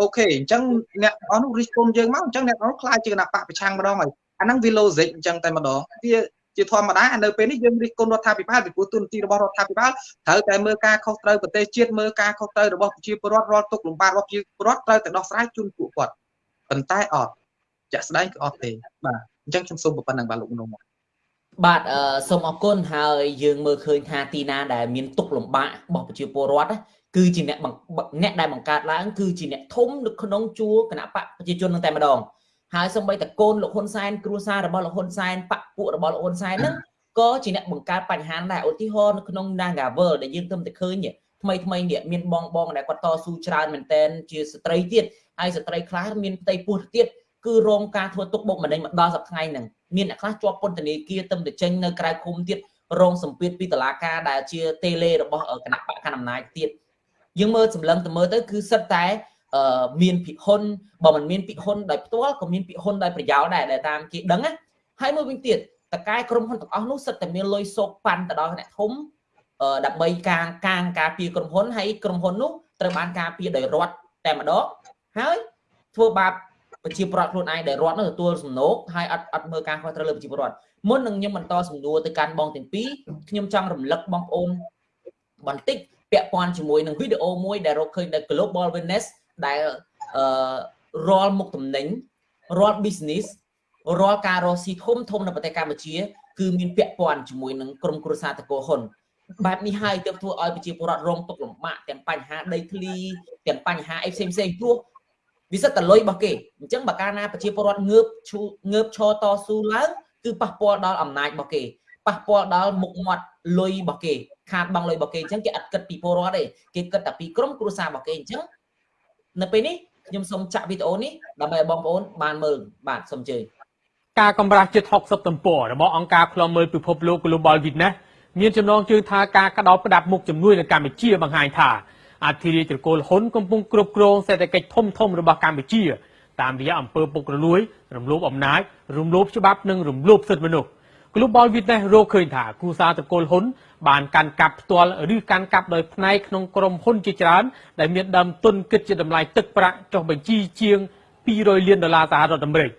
S2: អូខេអញ្ចឹងអ្នកអស់នោះរិះគន់យើងមកអញ្ចឹងអ្នកអស់នោះខ្លាចជាគណៈបកប្រឆាំងម្ដងហើយអាហ្នឹងវា logic អញ្ចឹងតែម្ដងវាជាធម្មតានៅពេលនេះយើងរិះគន់រដ្ឋាភិបាលពីព្រោះទូនទីរបស់រដ្ឋាភិបាលត្រូវតែមើលការខុសត្រូវប្រទេសជាតិមើលការខុសត្រូវរបស់ប្រជាពលរដ្ឋរាល់ទុកលំបាករបស់ប្រជាពលរដ្ឋត្រូវតែដោះស្រាយជូនពួកគាត់ប៉ុន្តែអត់ជាក់ស្ដែងគឺអត់ទេបាទអញ្ចឹងខ្ញុំសូមប៉ុណ្្នឹងបាទលោកមនុស្ស
S1: បាទអឺសូមអរគុណហើយយើងមើលឃើញថាទីណាដែលមានទុកលំបាករបស់ប្រជាពលរដ្ឋគឺជាអ្នកអ្នកដែលបង្កើតឡើងគឺជាអ្នកធំនៅក្នុងជួរគណៈបកប្រជាជននឹងតែម្ដងហើយសូម្បីតែកូនលោកហ៊ុនសែនគ្រួសាររបស់លោកហ៊ុនសែនបកពួករបស់លោកហ៊ុនសែនហ្នឹងក៏ជាអ្នកបង្កើតបញ្ហាដែរឧទាហរណ៍នៅក្នុង Nagavel ដែលយើងទើបតែឃើញថ្មីថ្មីនេះមានបងបងដែលគាត់តស៊ូច្រើនមែនតែនជាស្ត្រីទៀតហើយស្ត្រីខ្លះមានផ្ទៃពោះទៀត គឺរងការធ្វើទុកបុកម្នេញមកដល់សប្តាហ៍ថ្ងៃហ្នឹងមានអ្នកខ្លះជាប់ពន្ធនាគារទៅទៅចេញនៅក្រៅឃុំទៀតរងសម្ពាធពីតុលាការដែលជាតេឡេរបស់គណៈបកកណ្ដាលអំណាចទៀតយើងមើលសម្លឹងទៅមើលទៅគឺសិតតែមានភិហ៊ុនបើមិនមានភិហ៊ុនដោយផ្ទាល់ក៏មានភិហ៊ុនដោយប្រយោលដែរដែលតាមគេដឹងណាហើយមួយវិញទៀតតកែក្រុមហ៊ុនទាំងអស់នោះសិតតែមានលុយសោកប៉ាន់ទៅដល់អ្នកធំដើម្បីកាងកាងការពារក្រុមហ៊ុនហើយក្រុមហ៊ុននោះត្រូវបានការពារដោយរដ្ឋតែម្ដងហើយធ្វើបាប ប្រជាពលរដ្ឋខ្លួនឯងដែលរដ្ឋនោះទទួលសំណូកហើយអត់អត់មើលការខុសត្រូវលើប្រជាពលរដ្ឋមុននឹងខ្ញុំបន្តសំណួរទៅកាន់បងទាំងពីរខ្ញុំចង់រំលឹកបងប្អូនបន្តិចពាក់ព័ន្ធជាមួយនឹងវីដេអូមួយដែលរកឃើញនៅ Global Witness ដែលអឺរាល់មុខតំណែងរាល់ business រាល់ការរកស៊ីធំធំនៅប្រទេសកម្ពុជា គឺមានពាក់ព័ន្ធជាមួយនឹងក្រុមគ្រួសារតកូហ៊ុនបែបនេះហើយទើបធ្វើឲ្យប្រជាពលរដ្ឋរងទុក្ខលំបាកទាំងបញ្ហាដីធ្លីទាំងបញ្ហាអីផ្សេងផ្សេងព្រោះ វាសិតតែលុយរបស់គេអញ្ចឹងបើកាលណាប្រជាពលរដ្ឋងើបឈូងើបឈរតស៊ូឡើងគឺប៉ះពាល់ដល់អំណាចរបស់គេប៉ះពាល់ដល់មុខមាត់លុយរបស់គេខាតបង់លុយរបស់គេអញ្ចឹងគេអត់គិតពីពលរដ្ឋទេគេគិតតែពីក្រុមគ្រួសាររបស់គេអញ្ចឹងនៅពេលនេះខ្ញុំសូមចាក់វីដេអូនេះដើម្បីឲ្យបងប្អូនបានមើលបាទសូមអញ្ជើញ
S5: ការកម្រាស់ជិត60ទំព័ររបស់អង្គការឃ្លាំមើលពិភពលោក Global Witness មានចំណងជើងថាការក្តោបផ្ដាប់មុខជំនួយនៅកម្ពុជាបង្ហាញថា អធិរាជត្រកូលហ៊ុនកំពុងគ្រប់គ្រងសេដ្ឋកិច្ចធំធំរបស់កម្ពុជា តាមរយៈអំពើពុករលួយរំលោភអំណាចរំលោភច្បាប់និងរំលោភសិទ្ធិមនុស្ស Global Witness រកឃើញថាគូសារត្រកូលហ៊ុនបានកាន់កាប់ផ្ទាល់ឬកាន់កាប់ដោយផ្នែកក្នុងក្រុមហ៊ុនជាច្រើនដែលមានដើមទុនគិតជាតម្លៃទឹកប្រាក់ចុះបញ្ជីជាង200លានដុល្លារសហរដ្ឋអាមេរិក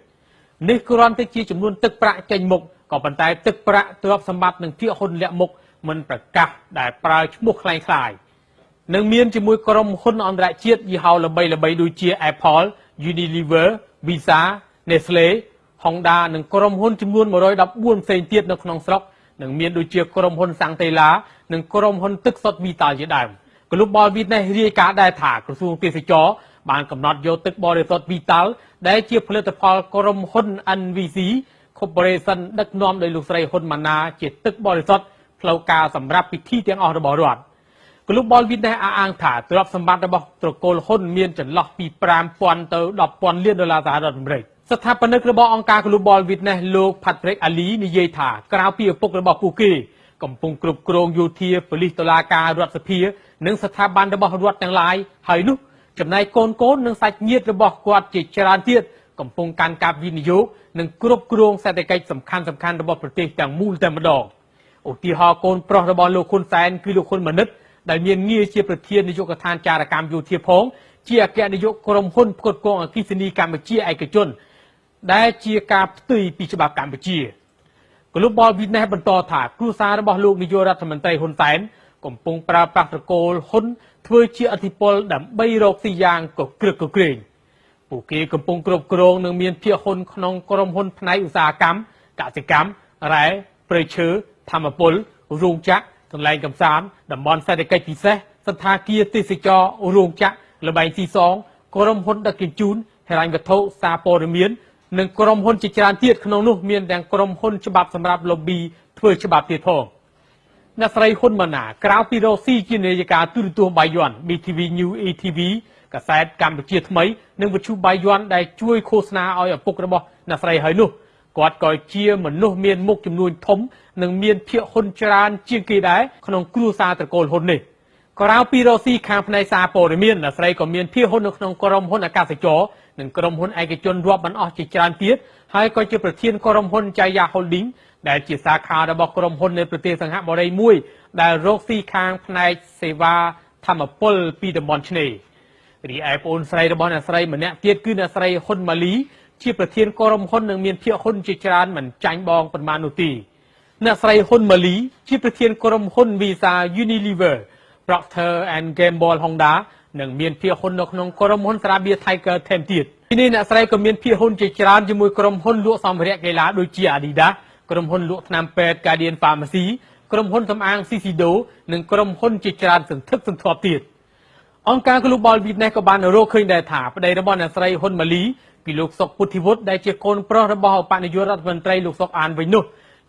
S5: នេះគ្រាន់តែជាចំនួនទឹកប្រាក់ចេញមុខក៏ប៉ុន្តែទឹកប្រាក់ទ្រព្យសម្បត្តិនិងភាគហ៊ុនលាក់មុខមិនប្រកាសដែលប្រើឈ្មោះคล้ายៗ នឹងមានជាមួយក្រុមហ៊ុនអន្តរជាតិយីហោល្បីៗដូចជា Apple, Unilever, Visa, Nestle, Honda និងក្រុមហ៊ុនចំនួន114ផ្សេងទៀតនៅក្នុងស្រុកនិងមានដូចជាក្រុមហ៊ុនសាំងតេឡានិងក្រុមហ៊ុនទឹកសុទ្ធ Vital ជាដើម Global Witness រាយការណ៍ដែរថាក្រសួងទេសចរបានកំណត់យកទឹកបរិសុទ្ធ Vital ដែលជាផលិតផលក្រុមហ៊ុន NVC Corporation ដឹកនាំដោយលោកស្រីហ៊ុនម៉ាណាជាទឹកបរិសុទ្ធផ្លូវការសម្រាប់ពិធីទាំងអស់របស់រដ្ឋ Global Witness អះអាងថាទ្រព្យសម្បត្តិរបស់ត្រកូលហ៊ុនមានចន្លោះពី5000ទៅ10000លានដុល្លារសហរដ្ឋអាមេរិក។ស្ថាបនិករបស់អង្គការ Global Witness លោក Patrick Ali និយាយថាក្រៅពីឪពុករបស់ពួកគេកំពុងគ្រប់គ្រងយោធាប៉ូលីសតុលាការរដ្ឋសភា និងស្ថាប័នរបស់រដ្ឋទាំងឡាយហើយនោះចំណែកកូនកូននិងសាច់ញាតិរបស់គាត់ជាច្រើនទៀតកំពុងកាន់កាប់វិនិយោគនិងគ្រប់គ្រងសេដ្ឋកិច្ចសំខាន់សំខាន់របស់ប្រទេសទាំងមូលតែម្ដងឧទាហរណ៍កូនប្រុសរបស់លោកហ៊ុនសែនគឺលោកហ៊ុនម៉ាណិត ដែលមានងារជាប្រធាននាយកដ្ឋានចារកម្មយោធាផងជាអគ្គនាយកក្រុមហ៊ុនផ្គត់ផ្គង់អគ្គិសនីកម្ពុជាឯកជន ដែលជាការផ្ទុយពីច្បាប់កម្ពុជា Global Witness បន្តថាគ្រួសាររបស់លោកនាយករដ្ឋមន្ត្រីហ៊ុនសែនកំពុងប្រើប្រាស់ត្រកូលហ៊ុនធ្វើជាអធិពលដើម្បីរកស៊ីយ៉ាងកក្រឹកកក្រែងពួកគេកំពុងគ្រប់គ្រងនិងមានភាគហ៊ុនក្នុងក្រុមហ៊ុនផ្នែកឧស្សាហកម្មកសិកម្មរ៉ែព្រៃឈើធម្មពលរោងចក្រ កន្លែងកំសាន្តតំបន់សេដ្ឋកិច្ចពិសេសសន្តាគារទេសចររោងចក្រលបែងស៊ីសងក្រុមហ៊ុនដឹកជញ្ជូនហិរញ្ញវត្ថុសារព័ត៌មាននិងក្រុមហ៊ុនជាច្រើនទៀតក្នុងនោះមានទាំងក្រុមហ៊ុនច្បាប់សម្រាប់ lobby ធ្វើច្បាប់ទៀតផងអ្នកស្រីហ៊ុនម៉ាណាក្រៅពីរកស៊ីជានាយិកាទូរទស្សន៍បាយ័ន BTV New ATV កាសែតកម្ពុជាថ្មី និងវិទ្យុបាយ័នដែលជួយឃោសនាឲ្យឪពុករបស់អ្នកស្រីហើយនោះ គាត់ក៏ជាមនុស្សមានមុខចំនួនធំនិងមានភាគហ៊ុនច្រើនជាងគេដែរក្នុងគ្រួសារត្រកូលហ៊ុននេះក្រៅពីរកស៊ីខាងផ្នែកសារព័ត៌មានអ្នកស្រីក៏មានភាគហ៊ុននៅក្នុងក្រុមហ៊ុនអាកាសចរនិងក្រុមហ៊ុនឯកជនរាប់មិនអស់ជាច្រើនទៀតហើយក៏ជាប្រធានក្រុមហ៊ុន Jaya Holding ដែលជាសាខារបស់ក្រុមហ៊ុននៅប្រទេសសង្ហបុរីមួយដែលរកស៊ីខាងផ្នែកសេវាធម្មពលពីតំបន់ឆ្នេររីឯប្អូនស្រីរបស់អ្នកស្រីម្នាក់ទៀតគឺអ្នកស្រីហ៊ុនម៉ាលី ជាប្រធានក្រុមហ៊ុននិងមានភាគហ៊ុនជាច្រើនមិនចាញ់បងប៉ុន្មាននោះទេអ្នកស្រីហ៊ុនម៉ាលីជាប្រធានក្រុមហ៊ុន Visa Unilever Procter and Gamble Honda និងមានភាគហ៊ុននៅក្នុងក្រុមហ៊ុនស្រាបៀរ Tiger ថែមទៀតទីនេះអ្នកស្រីក៏មានភាគហ៊ុនជាច្រើនជាមួយក្រុមហ៊ុនលក់សម្ភារៈកីឡាដូចជា Adidas ក្រុមហ៊ុនលក់ថ្នាំពេទ្យ Guardian Pharmacy ក្រុមហ៊ុនសម្អាង Sisido និងក្រុមហ៊ុនជាច្រើនសន្ធឹកសន្ធាប់ទៀតអង្គការ Global Witness ក៏បានរកឃើញដែរថាប្តីរបស់អ្នកស្រីហ៊ុនម៉ាលី ពីលោកសុកពុទ្ធិវុឌ្ឍដែលជាកូនប្រុសរបស់ឧបនាយករដ្ឋមន្ត្រីលោកសុកអានវិញនោះ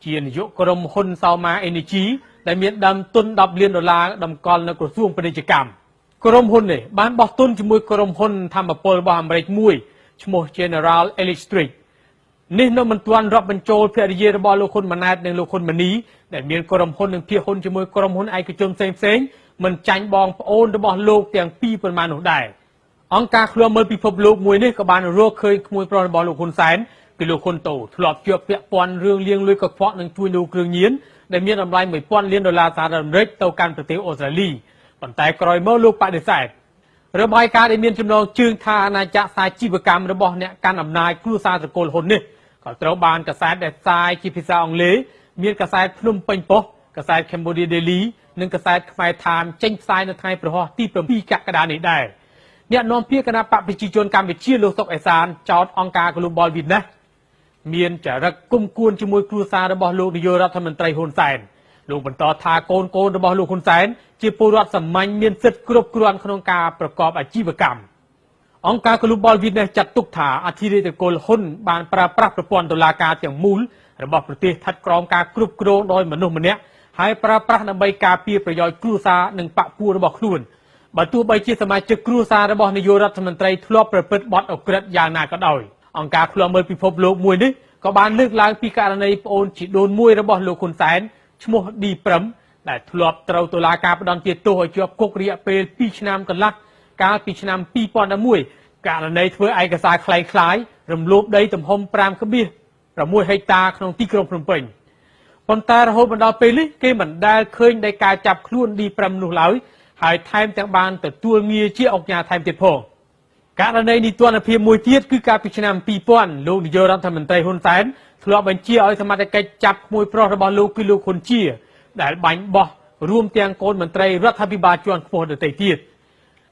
S5: ជានាយកក្រុមហ៊ុន Sauma Energy ដែលមានដើមទុន10លានដុល្លារតម្កល់នៅក្រសួងពាណិជ្ជកម្មក្រុមហ៊ុននេះបានបោះទុនជាមួយក្រុមហ៊ុនធម្មពលរបស់អាមេរិកមួយឈ្មោះ General Electric នេះនៅមិនទាន់រាប់បញ្ចូលភរិយារបស់លោកហ៊ុនម៉ាណែតនិងលោកហ៊ុនម៉ាណីដែលមានក្រុមហ៊ុននិងភាគហ៊ុនជាមួយក្រុមហ៊ុនឯកជនផ្សេងផ្សេងមិនចាញ់បងប្អូនរបស់លោកទាំងពីរប៉ុន្មាននោះដែរ អង្គការឃ្លាំមើលពិភពលោកមួយនេះក៏បានរកឃើញក្មួយប្រុសរបស់លោកហ៊ុនសែនគឺលោកហ៊ុនតូធ្លាប់ជាប់ពាក់ព័ន្ធរឿងលាងលុយកខ្វក់និងជួញដូរគ្រឿងញៀនដែលមានតម្លៃ1000លានដុល្លារសហរដ្ឋអាមេរិកទៅកាន់ប្រទេសអូស្ត្រាលីប៉ុន្តែក្រោយមកលោកបដិសេធរបាយការណ៍ដែលមានចំណងជើងថាអាណាចក្រសាជីវកម្មរបស់អ្នកកាន់អំណាចគ្រួសារត្រកូលហ៊ុននេះក៏ត្រូវបានកសែតដែលផ្សាយជាភាសាអង់គ្លេសមានកសែតភ្នំពេញប៉ុស្តិ៍កសែត Cambodia Daily និងកសែតខ្មែរ Time ចេញផ្សាយនៅថ្ងៃប្រហោះទី7កក្កដានេះដែរ អ្នកនាំពាក្យគណៈបកប្រជាជនកម្ពុជាលោកសុកអេសានចោទអង្គការ Global Witness មានចរិតគុំគួនជាមួយគ្រួសាររបស់លោកនាយករដ្ឋមន្ត្រីហ៊ុនសែនលោកបន្តថាកូនកូនរបស់លោកហ៊ុនសែនជាពលរដ្ឋសាមញ្ញមានសិទ្ធិគ្រប់គ្រាន់ក្នុងការប្រកបអាជីវកម្មអង្គការ Global Witness ចាត់ទុកថាអធិរាជកុលហ៊ុនបានប្រើប្រាស់ប្រព័ន្ធតុលាការទាំងមូលរបស់ប្រទេសស្ថិតក្រោមការគ្រប់គ្រងដោយមនុស្សម្នាក់ហើយប្រើប្រាស់ដើម្បីការពារប្រយោជន៍គ្រួសារនិងបកពួករបស់ខ្លួន បើទោះបីជាសមាជិកគ្រួសាររបស់នាយករដ្ឋមន្ត្រីធ្លាប់ប្រព្រឹត្តបទអក្រិតយ៉ាងណាក៏ដោយអង្គការឃ្លាំមើលពិភពលោកមួយនេះក៏បានលើកឡើងពីករណីប្អូនជីដូនមួយរបស់លោកហ៊ុនសែនឈ្មោះឌីប្រឹមដែលធ្លាប់ត្រូវតុលាការផ្តន្ទាទោសឲ្យជាប់គុករយៈពេល2ឆ្នាំកន្លះកាលពីឆ្នាំ2011ករណីធ្វើឯកសារคล้ายคล้ายរំលោភដីទំហំ5.6ហិកតាក្នុងទីក្រុងភ្នំពេញប៉ុន្តែរហូតមកដល់ពេលនេះគេមិនដែលឃើញនៃការចាប់ខ្លួនឌីប្រឹមនោះឡើយ ហើយថែមទាំងបានទទួលងារជាអង្គការថែមទៀតផងករណីនីតិរដ្ឋភាពមួយទៀតគឺកាលពីឆ្នាំ2000លោកនាយករដ្ឋមន្ត្រីហ៊ុនសែនធ្លាប់បញ្ជាឲ្យសមត្ថកិច្ចចាប់ក្មួយប្រុសរបស់លោកគឺលោកហ៊ុនជា ដែលបាញ់បោះរួមទាំងកូនមន្ត្រីរដ្ឋាភិបាលជាន់ខ្ពស់ដទៃទៀត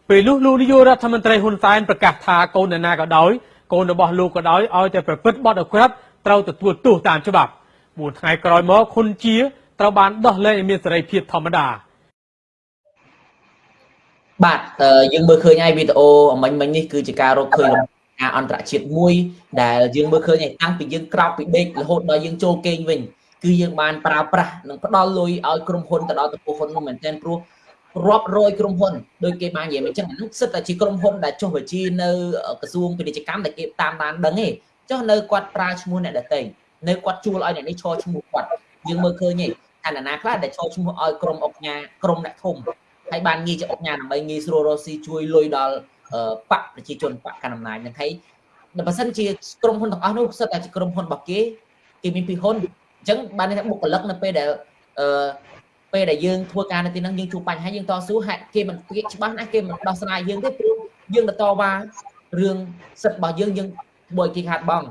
S5: ពេលនោះលោកនាយករដ្ឋមន្ត្រីហ៊ុនសែនប្រកាសថាកូននរណាក៏ដោយកូនរបស់លោកក៏ដោយឲ្យតែប្រព្រឹត្តបទអក្រិតត្រូវទទួលទោសតាមច្បាប់4ថ្ងៃក្រោយមកហ៊ុនជាត្រូវបានដោះលែងឲ្យមានសេរីភាពធម្មតា
S1: បាទយើងមើលឃើញហើយវីដេអូមិញមិញនេះគឺជាការរកឃើញការអន្តរជាតិមួយដែលយើងមើលឃើញតាំងពីយើងក្រោកពីដេករហូតដល់យើងចូលគេងវិញគឺយើងបានប្រើប្រាស់និងផ្ដល់លុយឲ្យក្រុមហ៊ុនទៅដល់ចំពោះហ៊ុននោះមែនទែនព្រោះរាប់រយក្រុមហ៊ុនដោយគេបាននិយាយមកអញ្ចឹងអានោះសិតតែជាក្រុមហ៊ុនដែលចុះបញ្ជីនៅក្រសួងពាណិជ្ជកម្មដែលគេតាមដានដឹងទេអញ្ចុះនៅគាត់ប្រើឈ្មោះអ្នកដតីនៅគាត់ជួលឲ្យអ្នកនេះឈរឈ្មោះគាត់យើងមើលឃើញទេអានណាខ្លះដែលឈរឈ្មោះឲ្យក្រុមអុកញ៉ាក្រុមអ្នកធំ ហើយបានងាយជាអុកញ៉ាដើម្បីងាយស្រួលរកស៊ីជួយលុយដល់បកប្រជាជនបកកណ្ដាលអំណាចនឹងហើយបើសិនជាក្រុមហ៊ុនទាំងអស់នោះសិតតែជាក្រុមហ៊ុនរបស់គេគេមានពីហ៊ុនអញ្ចឹងបានន័យថាបុគ្គលិកនៅពេលដែលអឺពេលដែលយើងធ្វើការនៅទីហ្នឹងយើងជួបបញ្ហាយើងតស៊ូហេតុគេមិនគេច្បាស់ណាស់គេមិនដោះស្រាយយើងទេព្រោះយើងទៅតវ៉ារឿងសិទ្ធិរបស់យើងយើងបើគេខាត់បង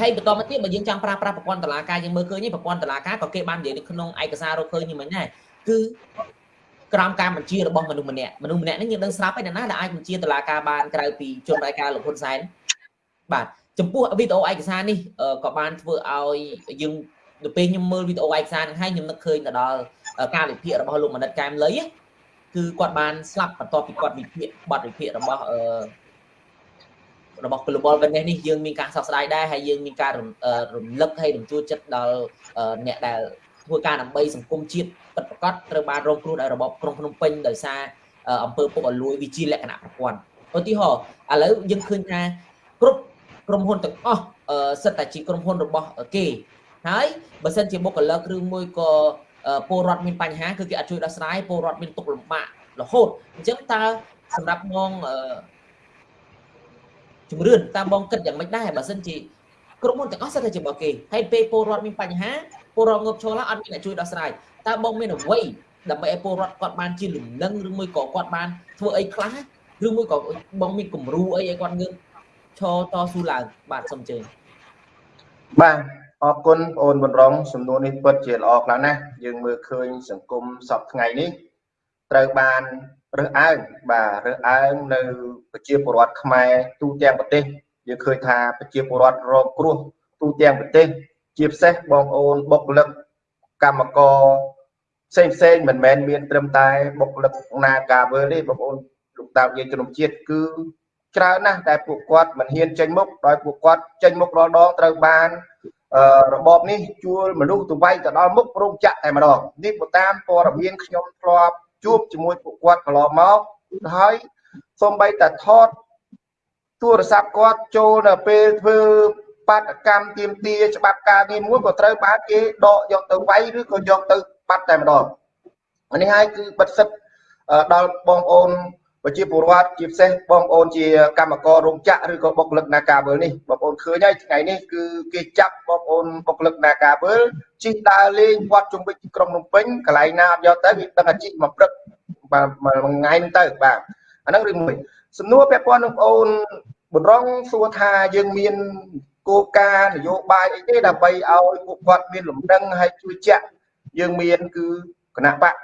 S1: ហើយបន្តមកទៀតបើយើងចង់ប្រើប្រាស់ប្រព័ន្ធតឡាការយើងមើលឃើញប្រព័ន្ធតឡាការក៏គេបាននិយាយនៅក្នុងឯកសាររកឃើញនេះមិញដែរគឺ ក្រោមការបញ្ជារបស់មនុស្សម្នាក់មនុស្សម្នាក់នេះយើងដឹងស្រាប់ហើយណាដែលអាចបញ្ជាតឡាការបានក្រៅពីជនរាយការណ៍លោកហ៊ុនសែនបាទចំពោះវីដេអូឯកសារនេះក៏បានធ្វើឲ្យយើងទៅពេលខ្ញុំមើលវីដេអូឯកសារនឹងហើយខ្ញុំនឹកឃើញទៅដល់ការវិភាគរបស់លោកមនិតកែមលីគឺគាត់បានស្លាប់បន្ទាប់ពីគាត់វិភាគបទវិភាគរបស់អឺរបស់ Global Witness នេះយើងមានការសោកស្ដាយដែរហើយយើងមានការរំលឹកហើយរំជួលចិត្តដល់អ្នកដែល ធ្វើការដើម្បីសង្គមជាតិពិតប្រាកដត្រូវបានរងគ្រោះដោយរបបក្រុងភ្នំពេញដោយសារអង្គើពុកអលួយវិជាលក្ខណៈប្រព័ន្ធឧទាហរណ៍ឥឡូវយើងឃើញថាគ្រប់ក្រុមហ៊ុនទាំងអស់សិតតែជាក្រុមហ៊ុនរបស់គេហើយបើសិនជាបុគ្គលិកឬមួយក៏ពលរដ្ឋមានបញ្ហាគឺគេអត់ជួយដោះស្រាយពលរដ្ឋមានទុក្ខលំបាករហូតអញ្ចឹងតើសម្រាប់ងជំរឿនតាមបងគិតយ៉ាងម៉េចដែរបើសិនជាក្រុមហ៊ុនទាំងអស់សិតតែជារបស់គេហើយពេលពលរដ្ឋមានបញ្ហា ពលរដ្ឋងើបឈរឡើងអត់មានអ្នកជួយដោះស្រាយតើបងមានអ្វីដើម្បីឲ្យពលរដ្ឋគាត់បានជាលំនឹងឬមួយក៏គាត់បានធ្វើអីខ្លះឬមួយក៏បងមានគំរូអីឲ្យគាត់ងើបឈរតស៊ូឡើងបាទសូមជើញ
S3: បាទអរគុណបងអូនបណ្រងសំណួរនេះពិតជាល្អខ្លាំងណាស់យើងមើលឃើញសង្គមសពថ្ងៃនេះត្រូវបានរើសអើងបាទរើសអើងនៅប្រជាពលរដ្ឋខ្មែរទូទាំងប្រទេសយើងឃើញថាប្រជាពលរដ្ឋរងគ្រោះទូទាំងប្រទេស ជាពិសេសបងប្អូនបុគ្គលិកកម្មករផ្សេងផ្សេងមិនមែនមានត្រឹមតែបុគ្គលិកណាកាវើទេបងប្អូនលោកតាយើងជំនុំជាតិគឺច្រើនណាស់តែពួកគាត់មិនហ៊ានចេញមុខដោយពួកគាត់ចេញមុខរាល់ដងត្រូវបានរបបនេះជួលមនុស្សទៅវាយទៅដល់មុខរោងចក្រតែម្ដងនេះបើតាមព័ត៌មានខ្ញុំធ្លាប់ជួបជាមួយពួកគាត់កន្លងមកហើយសូម្បីតែថតទូរស័ព្ទគាត់ចូលនៅពេលធ្វើ បាតកម្មទៀមទាច្បាប់ការងារមួយក៏ត្រូវបានគេដកយកទៅវាយឬក៏យកទៅបាត់តែម្ដងនេះហើយគឺបិទសិទ្ធដល់បងប្អូនប្រជាពលរដ្ឋជាពិសេសបងប្អូនជាកម្មកររោងចក្រឬក៏បុគ្គលិកនាការវើនេះបងប្អូនឃើញហើយថ្ងៃនេះគឺគេចាប់បងប្អូនបុគ្គលិកនាការវើជិះដើរលេងវត្តជុំវិញក្រុងភ្នំពេញកន្លែងណាអត់យកទៅវាដឹងអាជីពមកព្រឹកបាទមួយថ្ងៃហ្នឹងទៅបាទអាហ្នឹងរឿងមួយសំណួរពាក់ព័ន្ធនឹងបងប្អូនបំរុងសួរថាយើងមាន គោលការណ៍នយោបាយអីទេដើម្បីឲ្យពួកគាត់មានលំនឹងហើយជួយចាក់យើងមានគឺគណៈបក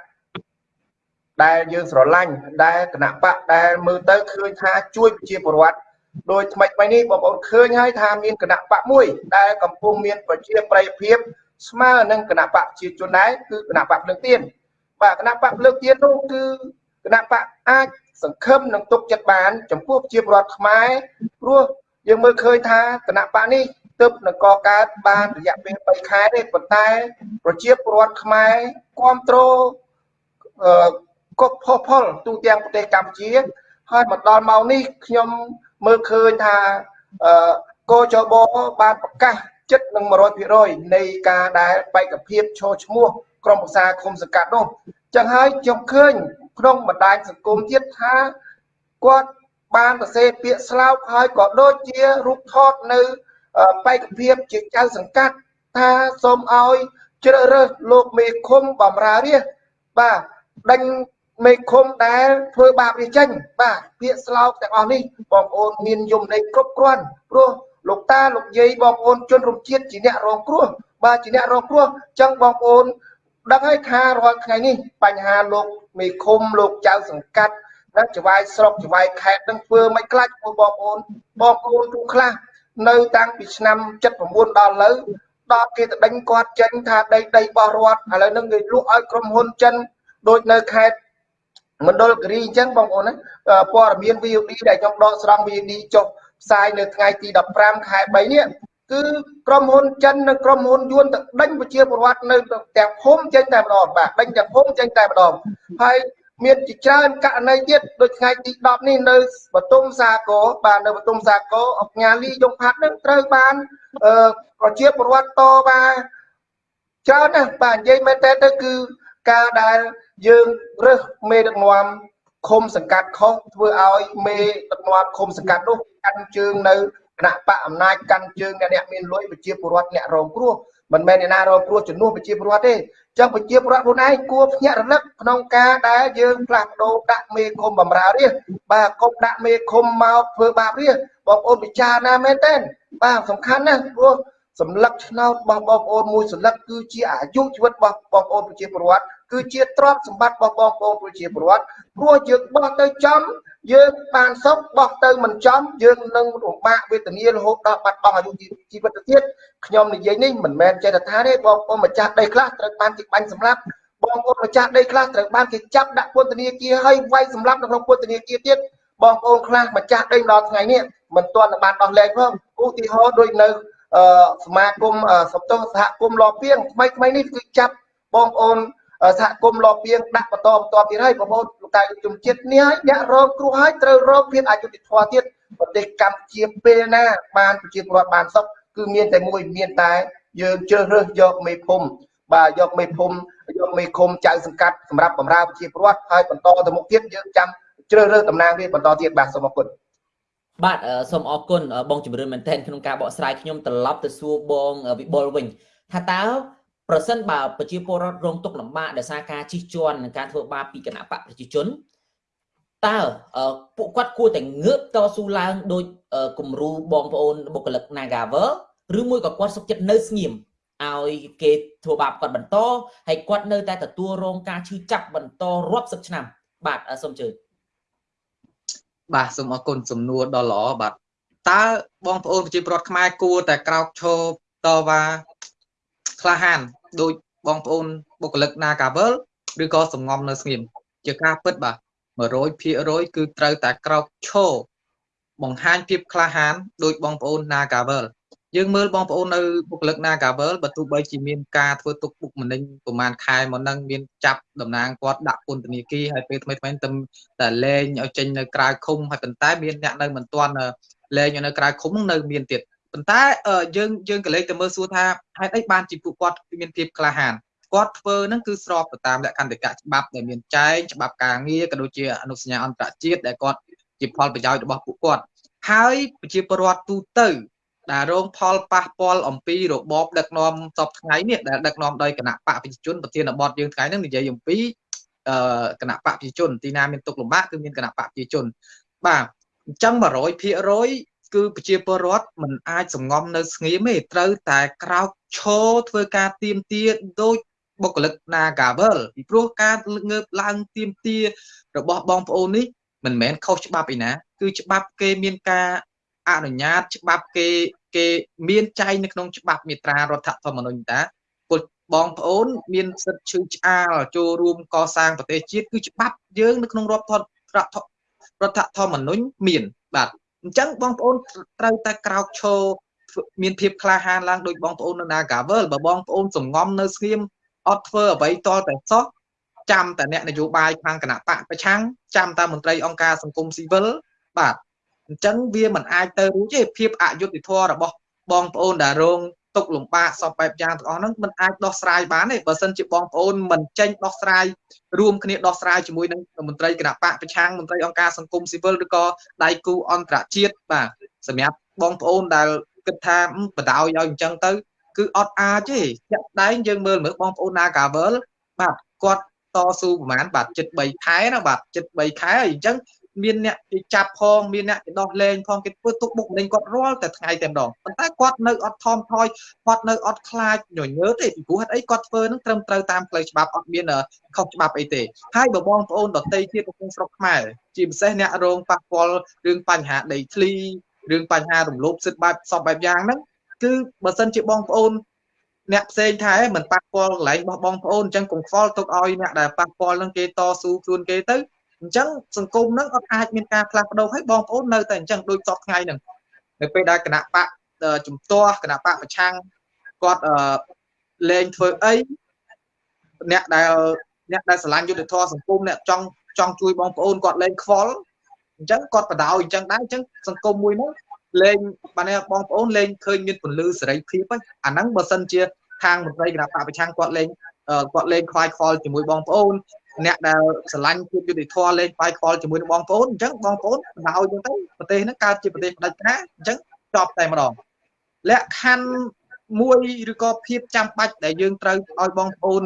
S3: ដែលយើងស្រឡាញ់ដែលគណៈបកដែលមើលទៅឃើញថាជួយប្រជាពលរដ្ឋដោយថ្មីថ្មីនេះបងប្អូនឃើញហើយថាមានគណៈបកមួយដែលកំពុងមានប្រជាប្រិយភាពស្មើនឹងគណៈបកប្រជាជនដែរគឺគណៈបកភ្លើងទៀនបាទគណៈបកភ្លើងទៀននោះគឺគណៈបកអាចសង្ឃឹមនឹងទុកចិត្តបាន ចំពោះប្រជាពលរដ្ឋខ្មែរព្រោះ យើងមើលឃើញថាគណៈបកនេះទើបនឹងកកើតបានរយៈពេល3ខែទេប៉ុន្តែប្រជាពលរដ្ឋខ្មែរគ្រប់គ្រងកុកផុសផុលទូទាំងប្រទេសកម្ពុជាហើយមកដល់ម៉ោងនេះខ្ញុំមើលឃើញថាអឺកោចបបានប្រកាសចិត្តនឹង100%នៃការដែលបេក្ខភាពឈរឈ្មោះក្រុមប្រឹក្សាឃុំសង្កាត់នោះចឹងហើយខ្ញុំឃើញក្នុងបណ្ដាញសង្គមទៀតថាគាត់ បានសរសេរពាក្យស្លោកហើយក៏ដូចជារូបថតនៅបេក្ខភាពជាចៅសង្កាត់ថាសូមឲ្យជ្រើសរើសលោកមេឃុំបំរើរាជបាទដេញមេឃុំដែលធ្វើបាបវាចេញបាទពាក្យស្លោកទាំងអស់នេះបងប្អូនមានយមន័យគ្រប់គ្រាន់ព្រោះលោកតាលោកយាយបងប្អូនជនរួមជាតិជាអ្នករងគ្រោះបាទជាអ្នករងគ្រោះចឹងបងប្អូនដឹងហើយថារាល់ថ្ងៃនេះបញ្ហាលោកមេឃុំលោកចៅសង្កាត់ និងចវាយស្រុកចវាយខេត្តនឹងធ្វើមិនខ្លាចបងប្អូនបងប្អូនទូខ្លះនៅតាំងពីឆ្នាំ79ដល់លើដល់គេទៅដេញគាត់ចេញថាដីដីរបស់រដ្ឋឥឡូវនឹងគេលក់ឲ្យក្រុមហ៊ុនចិនដូចនៅខេត្តមណ្ឌលគិរីអញ្ចឹងបងប្អូនណាព័ត៌មាន VOD ដែលខ្ញុំដកស្រង់ VOD ចុះផ្សាយនៅថ្ងៃទី15ខែ3នេះគឺក្រុមហ៊ុនចិននិងក្រុមហ៊ុនយួនទៅដេញប្រជាពលរដ្ឋនៅទាំងភូមិចេញតែម្ដងបាទដេញទាំងភូមិចេញតែម្ដងហើយ មានជាច្រើនករណីទៀតដូចថ្ងៃទី10នេះនៅបតុមសាគរបាទនៅបតុមសាគរអកញ្ញាលីយងផាត់នឹងត្រូវបានអឺប្រជាពលរដ្ឋតបានច្រើនណាស់បាទនិយាយមែនតើទៅគឺការដែលយើងរើសមេដឹកនាំឃុំសង្កាត់ខុសធ្វើឲ្យមេដឹកនាំឃុំសង្កាត់នោះកាន់ជើងនៅគណៈបកអំណាចកាន់ជើងអ្នកអ្នកមានលុយប្រជាពលរដ្ឋអ្នករងគ្រោះ មិនមែនអ្នកណារងគ្រោះជំនួសប្រជាពលរដ្ឋទេចឹងប្រជាពលរដ្ឋខ្លួនឯងគួរភ្ញាក់រលឹកក្នុងការដែលយើងផ្លាស់ប្ដូរដាក់មេឃុំបំរើរាជបាទកុំដាក់មេឃុំមកធ្វើបាបរាជបងប្អូនពិចារណាមែនទេបាទសំខាន់ណាស់ព្រោះសម្លឹកឆ្នោតរបស់បងប្អូនមួយសន្លឹកគឺជាអាយុជីវិតរបស់បងប្អូនប្រជាពលរដ្ឋគឺជាទ្រព្យសម្បត្តិរបស់បងប្អូនប្រជាពលរដ្ឋព្រោះយើងបោះទៅចំ យើងបានសុខបោះទៅមិនចំយើងនឹងរំបាកវេទនារហូតដល់បាត់បង់អាយុជីវិតទៅទៀតខ្ញុំនិយាយនេះមិនមែនចេះតែថាទេបងប្អូនម្ចាស់ដីខ្លះត្រូវបានគេបាញ់សម្លាប់បងប្អូនម្ចាស់ដីខ្លះត្រូវបានគេចាប់ដាក់ពន្ធនាគារហើយវាយសម្លាប់នៅក្នុងពន្ធនាគារទៀតបងប្អូនខ្លះម្ចាស់ដីដល់ថ្ងៃនេះមិនទាន់បានដោះលែងផងឧទាហរណ៍ដូចនៅសមាគមសំទោសហគមន៍លពីងថ្មីថ្មីនេះគឺចាប់បងប្អូន សហគមន៍លពីងដាក់បន្តបន្តទៀតហើយបងប្អូនលោកតាជំជាតិនេះហើយអ្នករងគ្រោះហើយត្រូវរងភាពអយុត្តិធម៌ទៀតប្រទេសកម្ពុជាពេលណា បានប្រជាពលរដ្ឋបានសុខគឺមានតែមួយមានតែ យើងជ្រើសរើសយកមេភូមិបាទយកមេភូមិយកមេឃុំចៅសង្កាត់សម្រាប់បម្រើប្រជាពលរដ្ឋហើយបន្តទៅមុខទៀតយើងចាំជ្រើសរើសតំណាងវាបន្តទៀតបាទសូមអរគុណ
S1: បាទសូមអរគុណបងជំរឿនមែនទែនក្នុងការបកស្រាយខ្ញុំត្រឡប់ទៅសួរបងវិបុលវិញថាតើ ប្រសិនបើប្រជាពលរដ្ឋរងទុក្ខលំបាកដោយសារការជិះជាន់និងការធ្វើបាបពីគណៈបកប្រជាជនតើពួកគាត់គួរតែងើបតស៊ូឡើងដោយគំរូបងប្អូនបុគ្គលិក Nagavel ឬមួយក៏គាត់សុខចិត្តនៅស្ងៀមឲ្យគេធ្វើបាបគាត់បន្តហើយគាត់នៅតែទទួលរងការឈឺចាប់បន្តរាប់សិបឆ្នាំ បាទសូមជឿ
S2: បាទសូមអរគុណសំណួរដ៏ល្អបាទតើបងប្អូនប្រជាពលរដ្ឋខ្មែរគួរតែក្រោកឈរតវ៉ា ក្លាហានដោយបងប្អូនបុគ្គលិក Nagavel ឬក៏សំងំនៅស្ងៀមជាការពិតបាទ100%គឺត្រូវតែក្រោកឈរបង្ហាញភាពក្លាហានដោយបងប្អូន Nagavel យើងមើលបងប្អូននៅបុគ្គលិក Nagavel បើទោះបីជាមានការធ្វើទុកបុកម្នេញប្រហែលខែមកនឹងមានចាប់តំណាងគាត់ដាក់ពន្ធនាគារហើយពេលថ្មីថ្មីទៅតែលែងឲ្យចេញនៅក្រៅឃុំហើយប៉ុន្តែមានអ្នកនៅមិនទាន់លែងនៅក្រៅឃុំនឹងនៅមានទៀត ប៉ុន្តែយើងយើងក៏លេចទៅមើលសួរថាហេតុអីបានជាពួកគាត់មានភាពក្លាហានគាត់ធ្វើហ្នឹងគឺស្របទៅតាមលក្ខន្តិកៈច្បាប់ដែលមានចែងច្បាប់ការងារក៏ដូចជាអនុសញ្ញាអន្តរជាតិដែលគាត់ជាផលប្រយោជន៍របស់ពួកគាត់ហើយប្រជាពលរដ្ឋទូទៅដែលរងផលប៉ះពាល់អំពីរបបដឹកនាំសពថ្ងៃនេះដែលដឹកនាំដោយគណៈបកប្រជាជនប្រធានបទយើងថ្ងៃនេះនិយាយអំពីអឺគណៈបកប្រជាជនទីណាមានទុកលំបាកគឺមានគណៈបកប្រជាជនបាទអញ្ចឹង100% គឺប្រជាពលរដ្ឋមិនអាចសងំនៅស្ងៀមទេត្រូវតែក្រោកឈរធ្វើការទៀមទាដោយបុគ្គលិក Nagavel ពីព្រោះការងើបឡើងទៀមទារបស់បងប្អូននេះមិនមែនខុសច្បាប់ឯណា គឺច្បាប់គេមានការអនុញ្ញាតច្បាប់គេគេមានចែងនៅក្នុងច្បាប់មាត្រារដ្ឋធម្មនុញ្ញតាពលបងប្អូន មានសិទ្ធិឈឺឆ្អាលចូលរួមកសាងប្រទេសជាតិគឺច្បាប់យើងនៅក្នុងរដ្ឋរដ្ឋធម្មនុញ្ញមានបាទ អញ្ចឹងបងប្អូនត្រូវតែក្រោកឈរមានភាពក្លាហានឡើងដោយបងប្អូននៅ Nagavel បើបងប្អូនសងំនៅស្ងៀមអត់ធ្វើអ្វីតតែសោះចាំតែអ្នកនយោបាយខាងគណៈបកប្រឆាំងចាំតែមន្ត្រីអង្គការសង្គមស៊ីវិលបាទអញ្ចឹងវាមិនអាចទៅរួចទេភាពអយុត្តិធម៌របស់បងប្អូនដែលរង ទុកលំបាកសពបែបយ៉ាងទាំងអស់ហ្នឹងមិនអាចដោះស្រាយបានទេបើសិនជាបងប្អូនមិនចេញដោះស្រាយរួមគ្នាដោះស្រាយជាមួយនឹងមន្ត្រីគណៈបកប្រឆាំងមន្ត្រីអង្គការសង្គមស៊ីវិលឬក៏ដៃគូអន្តរជាតិបាទសម្រាប់បងប្អូនដែលគិតថាបដ ாய் ឲ្យអញ្ចឹងទៅ គឺអត់អាចទេចាក់ដែងយើងមើលមើលបងប្អូន Nagavel បាទគាត់តស៊ូប្រហែលបាទចិត្ត3ខែណាបាទចិត្ត3ខែហើយអញ្ចឹង មានអ្នកគេចាប់ផងមានអ្នកគេដោះលែងផងគេធ្វើទុកបុកម្នេញគាត់រាល់តែថ្ងៃតែម្ដងប៉ុន្តែគាត់នៅអត់ថមថយគាត់នៅអត់ខ្លាចញញើទេពីព្រោះហេតុអីគាត់ធ្វើនឹងត្រឹមត្រូវតាមផ្លូវច្បាប់អត់មានខុសច្បាប់អីទេហើយបើបងប្អូនដទៃទៀតក្នុងស្រុកខ្មែរជាពិសេសអ្នករងប៉ះពាល់រឿងបញ្ហាដីធ្លីរឿងបញ្ហារំលោភសិទ្ធិបែបសពបែបយ៉ាងហ្នឹងគឺបើសិនជាបងប្អូនអ្នកផ្សេងថាមិនប៉ះពាល់កន្លែងរបស់បងប្អូនអញ្ចឹងកុំខ្វល់ទុកឲ្យអ្នកដែលប៉ះពាល់នឹងគេតស៊ូខ្លួនគេទៅ អញ្ចឹងសង្គមហ្នឹងអត់អាចមានការផ្លាស់ប្ដូរឲ្យបងប្អូននៅតែអញ្ចឹងដូចសពថ្ងៃហ្នឹងនៅពេលដែលគណៈបកជំទាស់គណៈបកប្រឆាំងគាត់លែងធ្វើអីអ្នកដែលអ្នកដែលស្រឡាញ់យុទ្ធធម៌សង្គមអ្នកចង់ចង់ជួយបងប្អូនគាត់លេងខ្វល់អញ្ចឹងគាត់បដ ாய் អញ្ចឹងដែរអញ្ចឹងសង្គមមួយហ្នឹងលេងបានបងប្អូនលេងឃើញមានពលឺសេរីភាពហ្នឹងអាហ្នឹងបើសិនជាខាងមន្ត្រីគណៈបកប្រឆាំងគាត់លេងគាត់លេងខ្វាយខ្វល់ជាមួយបងប្អូន អ្នកដែលស្រឡាញ់ភាពយុត្តិធម៌លេងខ្វាយខ្វល់ជាមួយនឹងបងប្អូនអញ្ចឹងបងប្អូនបណ្ដោយអញ្ចឹងទៅប្រទេសហ្នឹងកើតជាប្រទេសផ្ដាច់ការអញ្ចឹងចប់តែម្ដងលក្ខខណ្ឌមួយឬក៏ភាពចាំបាច់ដែលយើងត្រូវឲ្យបងប្អូន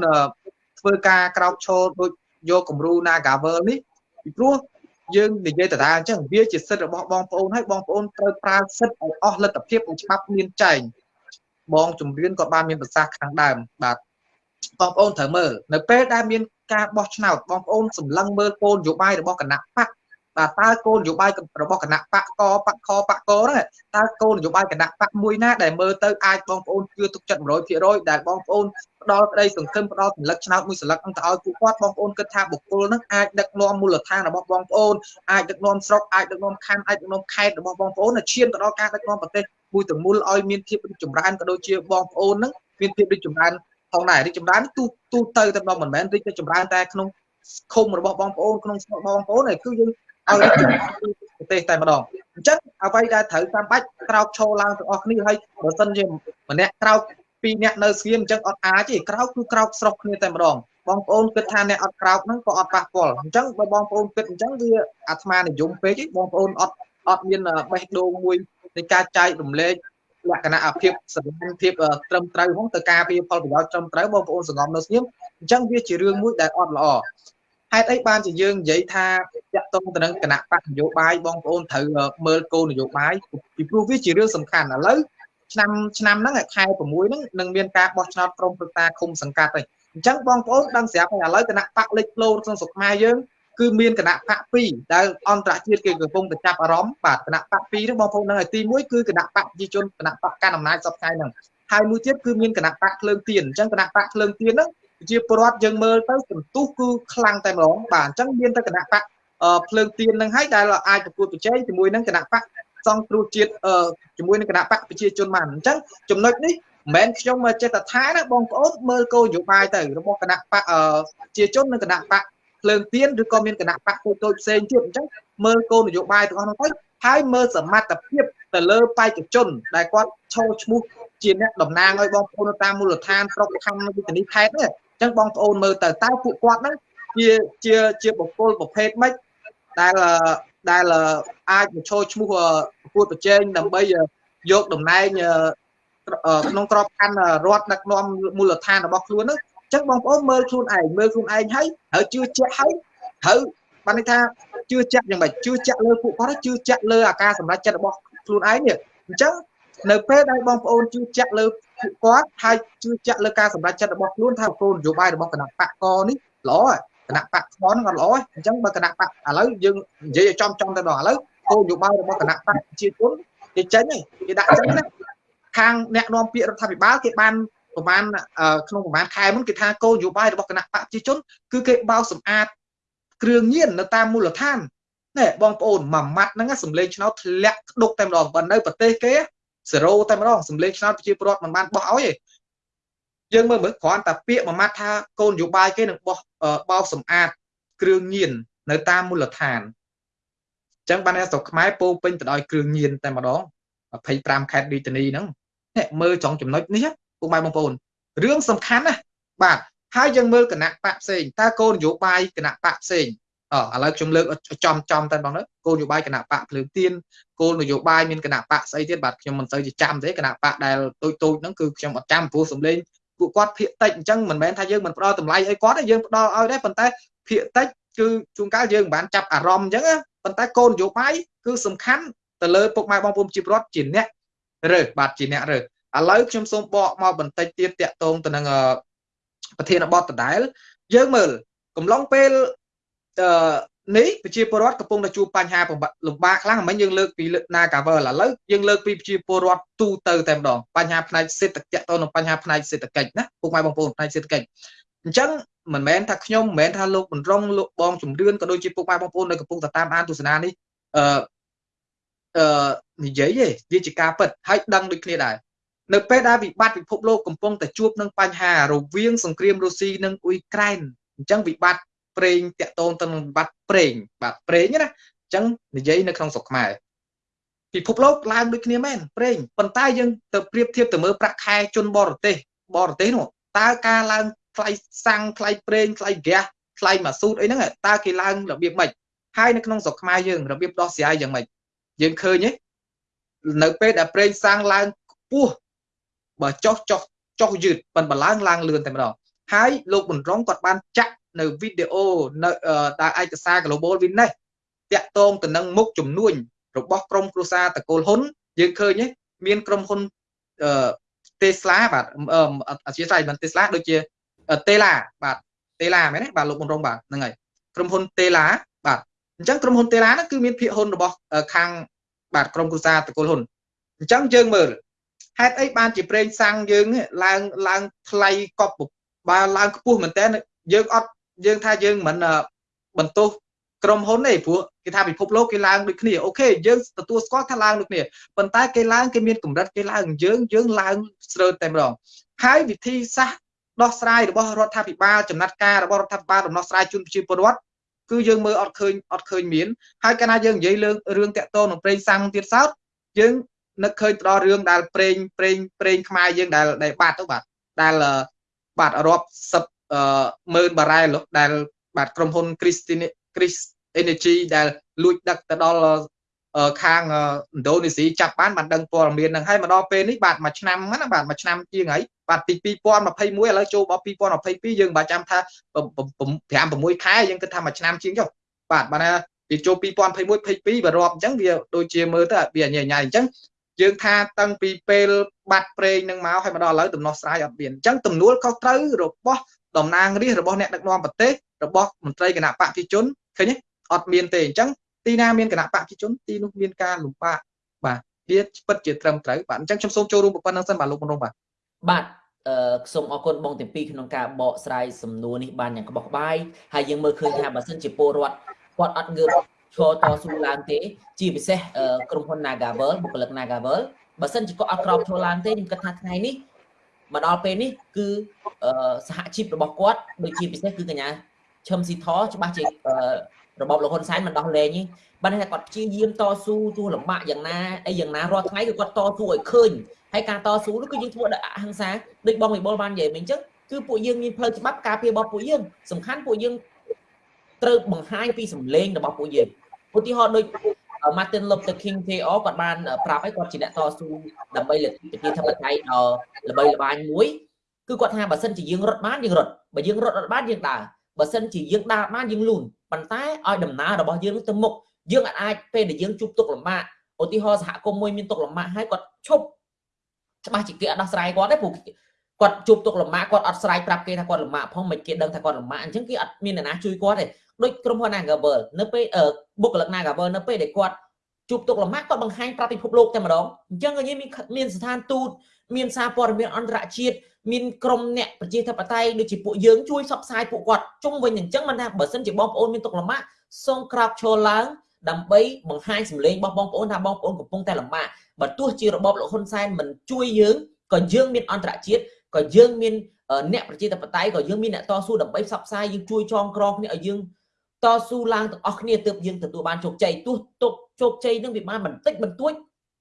S2: ធ្វើការក្រោកឈរដូចយកគំរូ Nagavel នេះពីព្រោះយើងនិយាយតើអញ្ចឹងវាជាសិទ្ធិរបស់បងប្អូនហើយបងប្អូនត្រូវប្រើសិទ្ធិឲ្យអស់លទ្ធភាពនិងច្បាប់មានចែងបងជំរឿនក៏បានមានប្រសាសន៍ខាងដើមបាទ បងប្អូនត្រូវមើលនៅពេលដែលមានការបោះឆ្នោតបងប្អូនសម្លឹងមើលគោលនយោបាយរបស់គណៈបកបាទតើគោលនយោបាយរបស់គណៈបកកបកខបកកហ្នឹងតើគោលនយោបាយគណៈបកមួយណាដែលមើលទៅអាចបងប្អូនជឿទុកចិត្ត100%ដែលបងប្អូនផ្ដល់ក្តីសង្ឃឹមផ្ដល់សញ្ញកឆ្នោតមួយសន្លឹកហ្នឹងទៅឲ្យពួកគាត់បងប្អូនគិតថាបុគ្គលហ្នឹងអាចដឹកនាំមូលដ្ឋានរបស់បងប្អូនអាចដឹកនាំស្រុកអាចដឹកនាំខណ្ឌអាចដឹកនាំខេត្តរបស់បងប្អូនឈានទៅដល់ការដឹកនាំប្រទេសមួយទាំងមូលឲ្យមានភាពចម្រើនក៏ដូចជាបងប្អូនហ្នឹងមានភាពរីកចម្រើន ផងដែររីកចម្រើនទូទូទៅតែម្ដងមិនមែនរីកចម្រើនតែក្នុងឃុំរបស់បងប្អូនក្នុងស្រុកបងប្អូនទេគឺយើងឲ្យប្រទេសតែម្ដងអញ្ចឹងអ្វីដែលត្រូវតាមបាច់ក្រោកឈរឡើងទាំងអស់គ្នាហើយបើសិនជាម្នាក់ក្រោកពីរអ្នកនៅស្ងៀមអញ្ចឹងអត់អាចទេក្រោកគឺក្រោកស្រុកគ្នាតែម្ដងបងប្អូនគិតថាអ្នកអត់ក្រោកហ្នឹងក៏អត់ប៉ះពាល់អញ្ចឹងបើបងប្អូនគិតអញ្ចឹងវាអាត្មានិយមពេកបងប្អូនអត់អត់មានបេះដូងមួយនៃការចែករំលែក លក្ខណៈអាភិបសន្តិភាពត្រឹមត្រូវហ្នឹងទៅការពារផលប្រយោជន៍ត្រឹមត្រូវបងប្អូនសង្ងំនៅស្ងៀមអញ្ចឹងវាជារឿងមួយដែលអត់ល្អហេតុអីបានជាយើងនិយាយថាតាក់ទងទៅនឹងគណៈបកនយោបាយបងប្អូនត្រូវមើលគោលនយោបាយពីព្រោះវាជារឿងសំខាន់ឥឡូវឆ្នាំឆ្នាំហ្នឹងខែ6ហ្នឹងនឹងមានការបោះឆ្នោតក្រុមប្រឹក្សាឃុំសង្កាត់ហើយអញ្ចឹងបងប្អូនដឹងស្រាប់ហើយឥឡូវគណៈបកលេចផ្លោក្នុងស្រុកខ្មែរយើង គឺមានគណៈបក2ដែលអន្តរជាតិគេកំពុងតែចាប់អារម្មណ៍បាទគណៈបក2ហ្នឹងបងប្អូននឹងឲ្យទី1គឺគណៈបកប្រជាជនគណៈបកកាន់អំណាចសពថ្ងៃហ្នឹងហើយមួយទៀតគឺមានគណៈបកភ្លើងទៀនអញ្ចឹងគណៈបកភ្លើងទៀនហ្នឹងជាពលរដ្ឋយើងមើលទៅសន្ទុះគឺខ្លាំងតែម្ដងបាទអញ្ចឹងមានតែគណៈបកភ្លើងទៀននឹងហើយដែលអាចប្រកួតប្រជែងជាមួយនឹងគណៈបកសង្គ្រោះជាតិជាមួយនឹងគណៈបកប្រជាជនបានអញ្ចឹងចំណុចនេះមិនមែនខ្ញុំចេះតែថាណាបងប្អូនមើលគោលនយោបាយទៅរបស់គណៈបកប្រជាជននិងគណៈបក ភ្លើងទៀនឬក៏មានគណៈបកតូចតូចផ្សេងទៀតអញ្ចឹងមើលគោលនយោបាយទាំងអស់នោះទៅហើយមើលសមត្ថភាពទៅលើបេក្ខជន ដែលគាត់ឈរឈ្មោះជាអ្នកតំណាងឲ្យបងប្អូនតាមមូលដ្ឋានស្រុកខណ្ឌវិធានីខេត្តនេះចឹងបងប្អូនមើលទៅតើពួកគាត់ហ្នឹងជាជាជាបុគ្គលប្រភេទម៉េចដែលដែលអាចមកឈរឈ្មោះប្រកួតប្រជែងដើម្បីយកតំណែងក្នុងក្របខ័ណ្ឌរដ្ឋដឹកនាំមូលដ្ឋានរបស់ខ្លួនហ្នឹង ចឹងបងប្អូនមើលខ្លួនឯងមើលខ្លួនឯងហើយហើយជឿជាក់ហើយហើយបានន័យថាជឿជាក់យ៉ាងម៉េចជឿជាក់លើពួកគាត់ជឿជាក់លើអាការសម្រេចចិត្តរបស់ខ្លួនឯងនេះអញ្ចឹងនៅពេលដែលបងប្អូនជឿជាក់លើពួកគាត់ហើយជឿជាក់លើការសម្រេចចិត្តរបស់ខ្លួនថាគោលនយោបាយរបស់គណៈបកកនេះល្អគណៈបកស្មនក៏ល្អអញ្ចឹងបើគណៈបកឥឡូវយើងនិយាយឲ្យចំចំទៅដល់ឥឡូវគោលនយោបាយរបស់គណៈបកប្រជាជនគេចេញគេដាក់ចេញណាខាងអ្នកនាំពាក្យរដ្ឋាភិបាលគេបាន ប្រហែលក្នុងប្រហែលខែមុនគេថាគោលនយោបាយរបស់គណៈបកប្រជាជន គឺគេបោសសម្អាតគ្រឿងញៀននៅតាមមូលដ្ឋានណែបងប្អូនមួយម៉ាត់ហ្នឹងសម្លេងឆ្នោតធ្លាក់ក្តុកតែម្ដងបើនៅប្រទេសគេ0តែម្ដងសម្លេងឆ្នោតប្រជាពលរដ្ឋមិនបានបោះឲ្យទេយើងមើលមើលគ្រាន់តែពាក្យមួយម៉ាត់ថាគោលនយោបាយគេនឹងបោះបោសសម្អាតគ្រឿងញៀននៅតាមមូលដ្ឋានអញ្ចឹងបានស្រុកខ្មែរពោពេញទៅដោយគ្រឿងញៀនតែម្ដង25ខេត្តរាជធានីហ្នឹងនេះមើលចង់ចំណុចនេះ ពុកម៉ែបងប្អូនរឿងសំខាន់ណាបាទហើយយើងមើលគណៈបកផ្សេងតើគោលនយោបាយគណៈបកផ្សេងអឥឡូវខ្ញុំលើកចំចំតែបងគោលនយោបាយគណៈបកភ្លើងទៀនគោលនយោបាយមានគណៈបកស្អីទៀតបាទខ្ញុំមិនសូវជាចាំទេគណៈបកដែលតូចតូចហ្នឹងគឺខ្ញុំអត់ចាំព្រោះសំលេងពួកគាត់ភាកតិចអញ្ចឹងមិនមែនថាយើងមិនផ្ដល់តម្លៃអីគាត់ទេយើងផ្ដល់ឲ្យដែរប៉ុន្តែភាកតិចគឺជួនកាលយើងមិនបានចាប់អារម្មណ៍អញ្ចឹងប៉ុន្តែគោលនយោបាយគឺសំខាន់ទៅលើពុកម៉ែបងប្អូនជីវរដ្ឋជាអ្នករើសបាទជាអ្នករើស ឥឡូវខ្ញុំសូមបកមកបន្តិចទៀតតាក់ទងទៅនឹងប្រធានបទដដែល យើងមើលកំឡុងពេលអឺនេះប្រជាពលរដ្ឋកំពុងតែជួបបញ្ហាលំបាកខ្លាំងមិនយើងលើកពី Nagavel ឥឡូវយើងលើកពីប្រជាពលរដ្ឋទូទៅតែម្ដងបញ្ហាផ្នែកសេដ្ឋកិច្ចតទៅនឹងបញ្ហាផ្នែកសេដ្ឋកិច្ចណាពុកម៉ែបងប្អូនផ្នែកសេដ្ឋកិច្ចអញ្ចឹងមិនមែនថាខ្ញុំមិនមែនថាលោកបណ្រងលោកបងជំរឿនក៏ដូចជាពុកម៉ែបងប្អូននៅកំពុងតែតាមអានទស្សនានេះអឺអឺនិយាយទេវាជាការពិតហើយដឹងដូចគ្នាដែរ នៅពេលដែលវិបត្តិពិភពលោកកំពុងតែជួបនឹងបញ្ហារវាងសង្គ្រាមរុស្ស៊ីនិងអ៊ុយក្រែនអញ្ចឹងវិបត្តិប្រេងតាក់ទងទៅនឹងបាត់ប្រេងបាទប្រេងណាអញ្ចឹងនិយាយនៅក្នុងស្រុកខ្មែរពិភពលោកឡើងដូចគ្នាមែនប្រេងប៉ុន្តែយើងទៅប្រៀបធៀបទៅមើលប្រាក់ខែជនបរទេសបរទេសនោះតើការឡើងថ្លៃសាំងថ្លៃប្រេងថ្លៃហ្គាសថ្លៃម៉ាស៊ូតអីហ្នឹងតើគេឡើងរបៀបម៉េចហើយនៅក្នុងស្រុកខ្មែរយើងរបៀបដោះស្រាយយ៉ាងម៉េចយើងឃើញទេនៅពេលដែលប្រេងសាំងឡើងខ្ពស់ បើចុះចុះចុះយឺតប៉ុន្តែឡើងឡើងលឿនតែម្ដងហើយលោកប៊ុនរងគាត់បានចាក់នៅវីដេអូនៅដែលឯកសារ Global Witness តាក់ទងទៅនឹងមុខជំនួញរបស់ក្រុមគ្រួសារតកូលហ៊ុនយើងឃើញទេមានក្រុមហ៊ុនអឺ Tesla បាទអធិស្ឋានមិន Tesla ដូចជា Tesla បាទ Tesla មែនទេបាទលោកប៊ុនរងបាទហ្នឹងហើយក្រុមហ៊ុន Tesla បាទអញ្ចឹងក្រុមហ៊ុន Tesla ហ្នឹងគឺមានភាគហ៊ុនរបស់ខាងបាទក្រុមគ្រួសារតកូលហ៊ុនអញ្ចឹងយើងមើល ហេតុអីបានជាប្រេងសាំងយើងឡើងឡើងថ្លៃកប់បើឡើងខ្ពស់មែនតើយើងអត់យើងថាយើងមិនបន្ទោសក្រុមហ៊ុនទេព្រោះគេថាពិភពលោកគេឡើងដូចគ្នាអូខេយើងទទួលស្គាល់ថាឡើងដូចគ្នាប៉ុន្តែគេឡើងគេមានកម្រិតគេឡើងយើងយើងឡើងស្រើតែម្ដងហើយវិធីសាស្ត្រដោះស្រាយរបស់រដ្ឋាភិបាលចំណាត់ការរបស់រដ្ឋាភិបាលដំណោះស្រាយជូនប្រជាពលរដ្ឋគឺយើងមើលអត់ឃើញអត់ឃើញមានហើយកាលណាយើងនិយាយរឿងរឿងតាក់ទងនឹងប្រេងសាំងទៀតសោតយើង នឹកឃើញទៅដល់រឿងដែលប្រេងប្រេងប្រេងខ្មែរយើងដែលដែលបាត់ទៅបាទដែលបាទរាប់សិបម៉ឺនបារ៉ែលដែល បាទក្រុមហ៊ុន Christine Chris Energy ដែលលួចដឹកទៅដល់ខាងឥណ្ឌូនេស៊ីចាប់បានបានដឹងព័ត៌មានហ្នឹងហើយមកដល់ពេលនេះបាទមួយឆ្នាំហ្នឹងបាទមួយឆ្នាំជាងហើយបាទពី2021ឥឡូវចូលដល់2022យើងបាទចាំថា5 6ខែយើងគិតថាមួយឆ្នាំជាងចុះបាទបាទថាពីចូល2021 22បើរាប់អញ្ចឹងវាដូចជាមើលទៅវាញ៉ៃញ៉ៃអញ្ចឹង យើងថាតាំងពីពេលបាត់ប្រេងនឹងមកហើយមកដល់ឥឡូវដំណោះស្រាយអត់មានអញ្ចឹងទំនួលខុសត្រូវរបស់តំណាងរាស្ត្ររបស់អ្នកដឹកនាំប្រទេសរបស់មន្ត្រីគណៈបកប្រជាជនឃើញទេអត់មានទេអញ្ចឹងទីណាមានគណៈបកប្រជាជនទីនោះមានការលំបាកបាទវាពិតជាត្រឹមត្រូវបាទអញ្ចឹងខ្ញុំសូមចូលរួមប៉ុណ្្នឹងសិនបាទលោកមនរងបាទ
S1: បាទអឺសូមអរគុណបងទាំងពីរក្នុងការបកស្រាយសំណួរនេះបានយ៉ាងក្បោះក្បាយហើយយើងមើលឃើញថាបើសិនជាពលរដ្ឋគាត់អត់ងើប ឈរតស៊ូឡើងទេ ជាពិសេសក្រុមហ៊ុន Nagavel បុគ្គលិក Nagavel បើសិនជាគាត់អត់ក្រោបឈរឡើងទេខ្ញុំគិតថាថ្ងៃនេះមកដល់ពេលនេះគឺសហជីពរបស់គាត់ដូចជាពិសេសគឺកញ្ញាឈឹមស៊ីថច្បាស់ជារបបលោកហ៊ុនសែនមិនដោះលែងទេបានថាគាត់ព្យាយាមតស៊ូទោះលំបាកយ៉ាងណាអីយ៉ាងណារាល់ថ្ងៃគឺគាត់តស៊ូឲ្យឃើញហើយការតស៊ូនោះគឺយើងធ្វើដោយអហិង្សាដូចបងវិបុលបាននិយាយមិញអញ្ចឹងគឺពួកយើងមានផ្លូវច្បាប់ការពាររបស់ពួកយើងសំខាន់ពួកយើងត្រូវបង្ហាញពីសម្លេងរបស់ពួកយើង ឧទាហរណ៍ដូច Martin Luther King Jr. គាត់បានប្រាប់ឲ្យគាត់ជាអ្នកតស៊ូដើម្បីលទ្ធិប្រជាធិបតេយ្យដ៏ល្បីល្បាញមួយគឺគាត់ថាបើសិនជាយើងរត់បានយើងរត់បើយើងរត់អត់បានយើងដើរបើសិនជាយើងដើរបានយើងលូនប៉ុន្តែឲ្យដំណើររបស់យើងទៅមុខយើងអាចពេលដែលយើងជួបទុកលំបាកឧទាហរណ៍សហគមន៍មួយមានទុកលំបាកហើយគាត់ឈប់ច្បាស់ជាគេអត់ដោះស្រាយគាត់ទេព្រោះគាត់ជួបទុកលំបាកគាត់អត់ស្រ័យប្រាប់គេថាគាត់លំបាកផងមិនគេដឹងថាគាត់លំបាកអញ្ចឹងគេអត់មានអ្នកណាជួយគាត់ទេ ដូចក្រុមហ៊ុន Nagavel នៅពេលបុគ្គលិក Nagavel នៅពេលដែលគាត់ជួបទុកលំបាកគាត់បង្ហាញប្រាប់ពិភពលោកតែម្ដងអញ្ចឹងក៏យើងមានមានស្ថានទូតមានសារព័ត៌មានអន្តរជាតិមានក្រុមអ្នកប្រជាធិបតេយ្យដូចជាពួកយើងជួយសបផ្សាយពួកគាត់ជុំវិញអញ្ចឹងមិនថាបើសិនជាបងប្អូនមានទុកលំបាកសូមក្រាបឈរឡើងដើម្បីបង្ហាញសម្លេងរបស់បងប្អូនថាបងប្អូនកំពុងតែលំបាកបើទោះជារបបលោកហ៊ុនសែនមិនជួយយើងក៏យើងមានអន្តរជាតិក៏យើងមានអ្នកប្រជាធិបតេយ្យក៏យើងមានអ្នកតស៊ូដើម្បីផ្សព្វផ្សាយយើងជួយចងក្រងគ្នាឲ្យយើង តស៊ូឡើងទាំងអស់គ្នាទើបយើងទទួលបានជោគជ័យទោះទុកជោគជ័យនឹងវាបានបន្តិចបន្តួច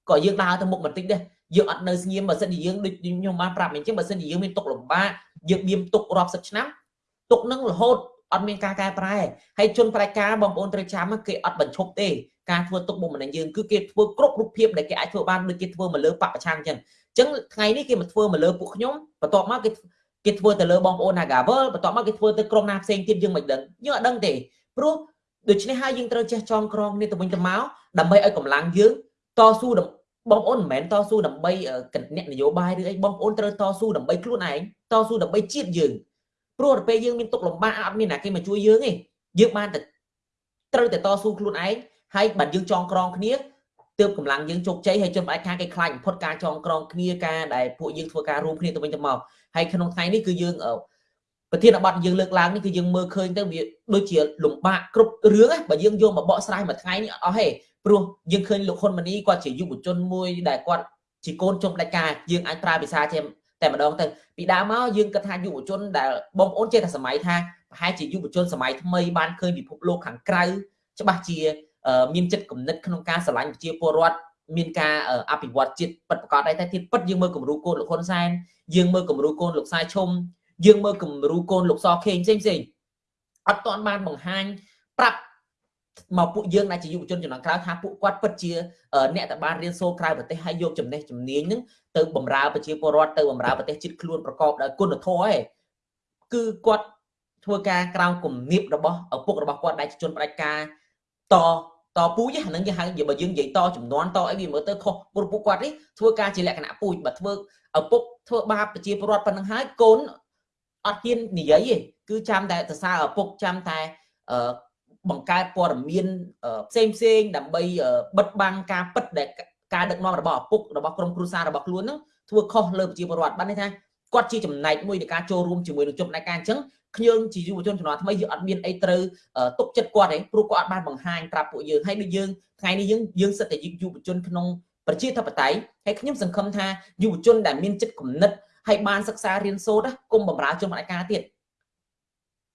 S1: ក៏យើងដើរទៅមុខបន្តិចដែរយើងអត់នៅស្ងៀមបើសិនជាយើងដូចខ្ញុំបានប្រាប់អញ្ចឹងបើសិនជាយើងមានទុកលំបាកយើងមានទុករាប់សិបឆ្នាំទុកនឹងរហូតអត់មានការកែប្រែហើយជនប្រតិការបងប្អូនត្រូវចាំគេអត់បញ្ឈប់ទេការធ្វើទុកបុកម្នេញយើងគឺគេធ្វើគ្រប់រូបភាពដែលគេអាចធ្វើបានដូចគេធ្វើមកលើបពប្រឆាំងអញ្ចឹងអញ្ចឹងថ្ងៃនេះគេមកធ្វើមកលើពួកខ្ញុំបន្ទាប់មកគេគេធ្វើទៅលើបងប្អូន Nagavel បន្ទាប់មកគេធ្វើទៅក្រុមណាផ្សេងទៀតយើងមិនដឹងយើងអត់ដឹងទេ ព្រោះដូច្នេះហើយយើងត្រូវចេះចងក្រងគ្នាទៅវិញទៅមកដើម្បីឲ្យកម្លាំងយើងតស៊ូបងប្អូនមិនមែនតស៊ូដើម្បីអ្នកនយោបាយឬអីបងប្អូនត្រូវតស៊ូដើម្បីខ្លួនឯងតស៊ូដើម្បីជាតិយើងព្រោះទៅពេលយើងមានទុកលំបាកអត់មានអ្នកគេមកជួយយើងទេយើងបានតែត្រូវតែតស៊ូខ្លួនឯងហើយបើយើងចងក្រងគ្នាទើបកម្លាំងយើងជោគជ័យហើយជនបដិខាងគេខ្លាចបំផុតការចងក្រងគ្នាការដែលពួកយើងធ្វើការរួមគ្នាទៅវិញទៅមកហើយក្នុងថ្ងៃនេះគឺយើង ប្រធានបទយើងលើកឡើងនេះគឺយើងមើលឃើញទៅវាដូចជាលំបាកគ្រប់រឿងបើយើងយកមកបកស្រាយមួយថ្ងៃនេះអត់អស់ទេព្រោះយើងឃើញលោកហ៊ុនម៉ាណីគាត់ជាយុវជនមួយដែលគាត់ជាកូនជុំដាច់ការយើងអាចប្រើភាសាជាតែម្ដងទៅពីដើមមកយើងគិតថាយុវជនដែលបងប្អូនចេះតែសម័យថាប្រហែលជាយុវជនសម័យថ្មីបានឃើញពិភពលោកខាងក្រៅច្បាស់ជាមានចិត្តគំនិតក្នុងការស្រឡាញ់ប្រជាពលរដ្ឋមានការអភិវឌ្ឍជាតិពិតប្រាកដដែរតែទៀតពិតយើងមើលគំរូកូនលោកហ៊ុនសែនយើងមើលគំរូកូនលោកសាយឈុំ យើងមើលគំរូកូនលោកសខេងផ្សេងផ្សេងអត់ទាន់បានបង្ហាញប្រាប់មកពួកយើងដែលជាយុវជនចំនួនក្រៅថាពួកគាត់ពិតជាអ្នកដែលបានរៀនសូត្រក្រៅប្រទេសហើយយកចំណេះជំនាញនឹងទៅបម្រើប្រជាពលរដ្ឋទៅបម្រើប្រទេសជាតិខ្លួនប្រកបដោយគុណធម៌ឯងគឺគាត់ធ្វើការក្រោមគំនាបរបស់ឪពុករបស់គាត់ដែលជាជនផ្ដាច់ការតតពូជហ្នឹងគេហៅបើយើងនិយាយតចំនួនតអីវាមើលទៅខុសព្រោះពួកគាត់នេះធ្វើការជាលក្ខណៈពូជបើធ្វើឪពុកធ្វើបាបប្រជាពលរដ្ឋប៉ុណ្្នឹងហើយកូន អត់ហ៊ាននិយាយទេគឺចាំតែសរសើរឪពុកចាំតែបង្កើតព័ត៌មានផ្សេងផ្សេងដើម្បីបិទបាំងការពិតដែលការដឹកនាំរបស់ឪពុករបស់ក្រុមគ្រួសាររបស់ខ្លួនហ្នឹងធ្វើខុសលើប្រជាពលរដ្ឋបានន័យថាគាត់ជាចំណែកមួយនៃការចូលរួមជាមួយនឹងចំណែកការអញ្ចឹងខ្ញុំជាយុវជនជំនាន់ថ្មីយើងអត់មានអីត្រូវទុកចិត្តគាត់ទេព្រោះគាត់អត់បានបង្ហាញប្រាប់ពួកយើងហើយដូចយើងថ្ងៃនេះយើងយើងសិតតែយុវជនក្នុងប្រជាធិបតេយ្យហើយខ្ញុំសង្ឃឹមថាយុវជនដែលមានចិត្តគំនិត ហើយបានសិក្សារៀនសូត្រគុំបំរើជនបដិការទៀត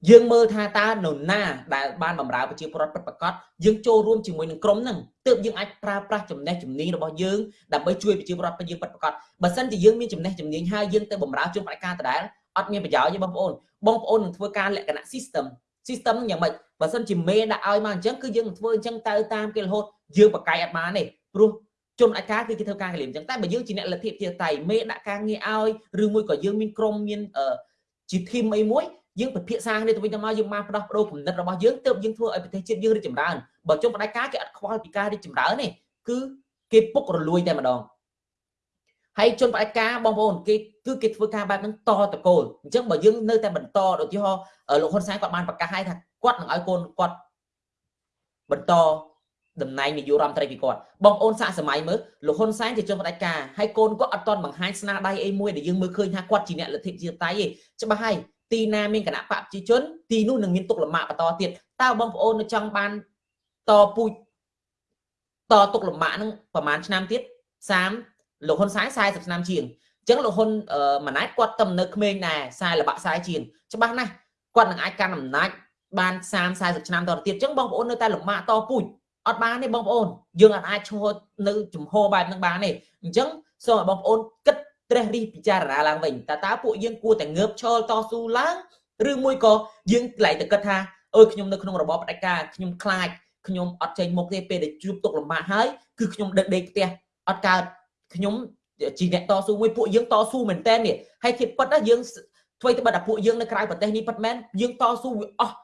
S1: យើងមើលថាតើនរណាដែលបានបម្រើប្រជាពលរដ្ឋពិតប្រាកដយើងចូលរួមជាមួយនឹងក្រុមហ្នឹងទើបយើងអាចប្រើប្រាស់ចំណេះជំនាញរបស់យើងដើម្បីជួយប្រជាពលរដ្ឋយើងពិតប្រាកដបើសិនជាយើងមានចំណេះជំនាញហើយយើងទៅបម្រើជនបដិការដដែលអត់មានប្រយោជន៍ទេបងប្អូនបងប្អូននឹងធ្វើការលក្ខណៈ system system ហ្នឹងយ៉ាងម៉េចបើសិនជាមេដាក់ឲ្យមកអញ្ចឹងគឺយើងនឹងធ្វើអញ្ចឹងទៅតាមគេរហូតយើងបកកាយអត់បានទេព្រោះ ជនអាចការគឺគេធ្វើការកលៀមអញ្ចឹងតែបើយើងជាអ្នកលទ្ធិជាតៃមេដាក់ការងារឲ្យឬមួយក៏យើងមានក្រុមមានជាធីមអីមួយយើងពិភាក្សាគ្នាទៅវិញទៅមកយើងបានផ្ដោះប្ដូរគំនិតរបស់យើងទើបយើងធ្វើឲ្យប្រទេសជាតិយើងរីកចម្រើនបើជុំផ្ដាច់ការគេអត់ខ្វល់ពីការរីកចម្រើនទេគឺគេពុករលួយតែម្ដងហើយជនផ្ដាច់ការបងប្អូនគេគឺគេធ្វើការបែបហ្នឹងតតកូលអញ្ចឹងបើយើងនៅតែបន្តឧទាហរណ៍លោកហ៊ុនសែនគាត់បានប្រកាសឲ្យថាគាត់នឹងឲ្យកូនគាត់បន្ត តំណែងនាយករដ្ឋមន្ត្រីពីគាត់បងប្អូនសាកសម័យមើលលោកហ៊ុនសែនជាជនផ្ដាច់ការហើយកូនគាត់អត់ទាន់បង្ហាញស្នាដៃអីមួយដែលយើងមើលឃើញថាគាត់ជាអ្នកលទ្ធិជាតៃទេច្បាស់ហើយទីណាមានគណៈបកប្រជាជនទីនោះនឹងមានទុកលំបាកបន្តទៀតតើបងប្អូននៅចង់បានតពូជតទុកលំបាកនឹងប្រហែលឆ្នាំទៀត30លោកហ៊ុនសែន40ឆ្នាំជាងអញ្ចឹងលោកហ៊ុនម៉ាណែតគាត់តំនៅក្មេងដែរខ្សែលបាក់ខ្សែជាងច្បាស់ណាស់គាត់នឹងអាចកាន់អំណាចបាន30 40ឆ្នាំតទៅទៀតអញ្ចឹងបងប្អូននៅតែលំបាកតពូជ អត់បានទេបងប្អូនយើងអាចឈរនៅជំហរបែបហ្នឹងបានទេអញ្ចឹងសូមឲ្យបងប្អូនគិតត្រេះរិះពិចារណាឡើងវិញតើតើពួកយើងគួរតែងើបឈរតស៊ូឡើងឬមួយក៏យើងកន្លែងតែគិតថាអើយខ្ញុំនៅក្នុងរបបផ្ដាច់ការខ្ញុំខ្លាចខ្ញុំអត់ចេញមុខទេពេលដែលជួបទុកលំបាកហើយគឺខ្ញុំដឹកដេកផ្ទះអត់កើតខ្ញុំជាអ្នកតស៊ូមួយពួកយើងតស៊ូមែនតើនេះហើយធៀបពិតណាយើងធ្វើទៅបាត់តែពួកយើងនៅក្រៅប្រទេសនេះពិតមែនយើងតស៊ូវាអស់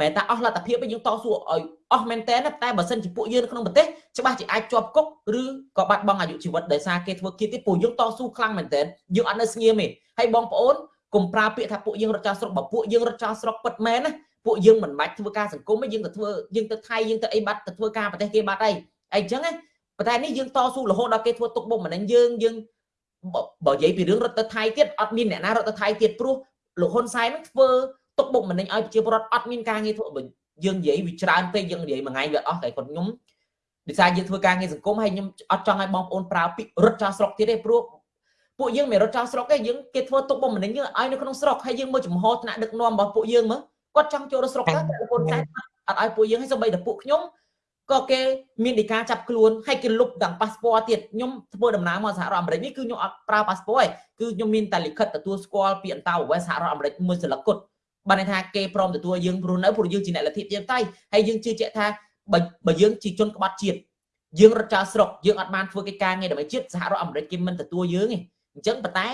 S1: មែនតែអស់លទ្ធភាពយើងតស៊ូឲ្យអស់មែនតើតែបើសិនជាពួកយើងនៅក្នុងប្រទេសច្បាស់ជាអាចជាប់គុកឬក៏បាត់បង់អាយុជីវិតដោយសារគេធ្វើគៀតទៀតពួកយើងតស៊ូខ្លាំងមែនតើយើងអត់នៅស្ងៀមទេហើយបងប្អូនកុំប្រើពាក្យថាពួកយើងរត់ចោលស្រុកបើពួកយើងរត់ចោលស្រុកពិតមែនណាពួកយើងមិនបាច់ធ្វើការសង្គមទេយើងទៅធ្វើយើងទៅថៃយើងទៅអីបាត់ទៅធ្វើការប្រទេសគេបាត់អីអីចឹងណាប៉ុន្តែនេះយើងតស៊ូរហូតដល់គេធ្វើទុកបុកម្នេញយើងយើងបើនិយាយពីរឿងរត់ទៅថៃទៀតអត់មានអ្នកណារត់ទៅថៃទៀតព្រោះលោកហ៊ុនសែននឹងធ្វើ ទុកបុកម្នេញឲ្យប្រជាពលរដ្ឋអត់មានការងារធ្វើបើយើងនិយាយវាច្រើនពេកយើងនិយាយមួយថ្ងៃវាអស់តែគាត់ខ្ញុំដោយសារយើងធ្វើការងារសង្គមហើយខ្ញុំអត់ចង់ឲ្យបងប្អូនប្រើពាក្យរត់ចោលស្រុកទៀតទេព្រោះពួកយើងមិនរត់ចោលស្រុកទេយើងគេធ្វើទុកបុកម្នេញយើងឲ្យនៅក្នុងស្រុកហើយយើងមើលចំហថ្នាក់ដឹកនាំរបស់ពួកយើងមើលគាត់ចង់ចូលស្រុកទៅតែលោកហ៊ុនសែនអត់ឲ្យពួកយើងឲ្យសូម្បីតែពួកខ្ញុំក៏គេមានដីកាចាប់ខ្លួនហើយគេលុបទាំងប៉ាសពតទៀតខ្ញុំធ្វើដំណើរមកសហរដ្ឋអាមេរិកនេះគឺខ្ញុំអត់ប្រើប៉ាសពតទេគឺខ្ញុំមានតែលិខិតទទួលស្គាល់ពីអន្តរវេសសហរដ្ឋអាមេរិកមួយសន្លឹកគត់ បានន័យថាគេព្រមទទួលយើងព្រោះនៅព្រោះយើងជាអ្នកលទ្ធិជាតិតៃហើយយើងជឿជាក់ថាបើបើយើងជាជនក្បត់ជាតិយើងរត់ចោលស្រុកយើងអត់បានធ្វើកិច្ចការងារដើម្បីជាតិសហរដ្ឋអាមេរិកគេមិនទទួលយើងទេអញ្ចឹងប៉ុន្តែ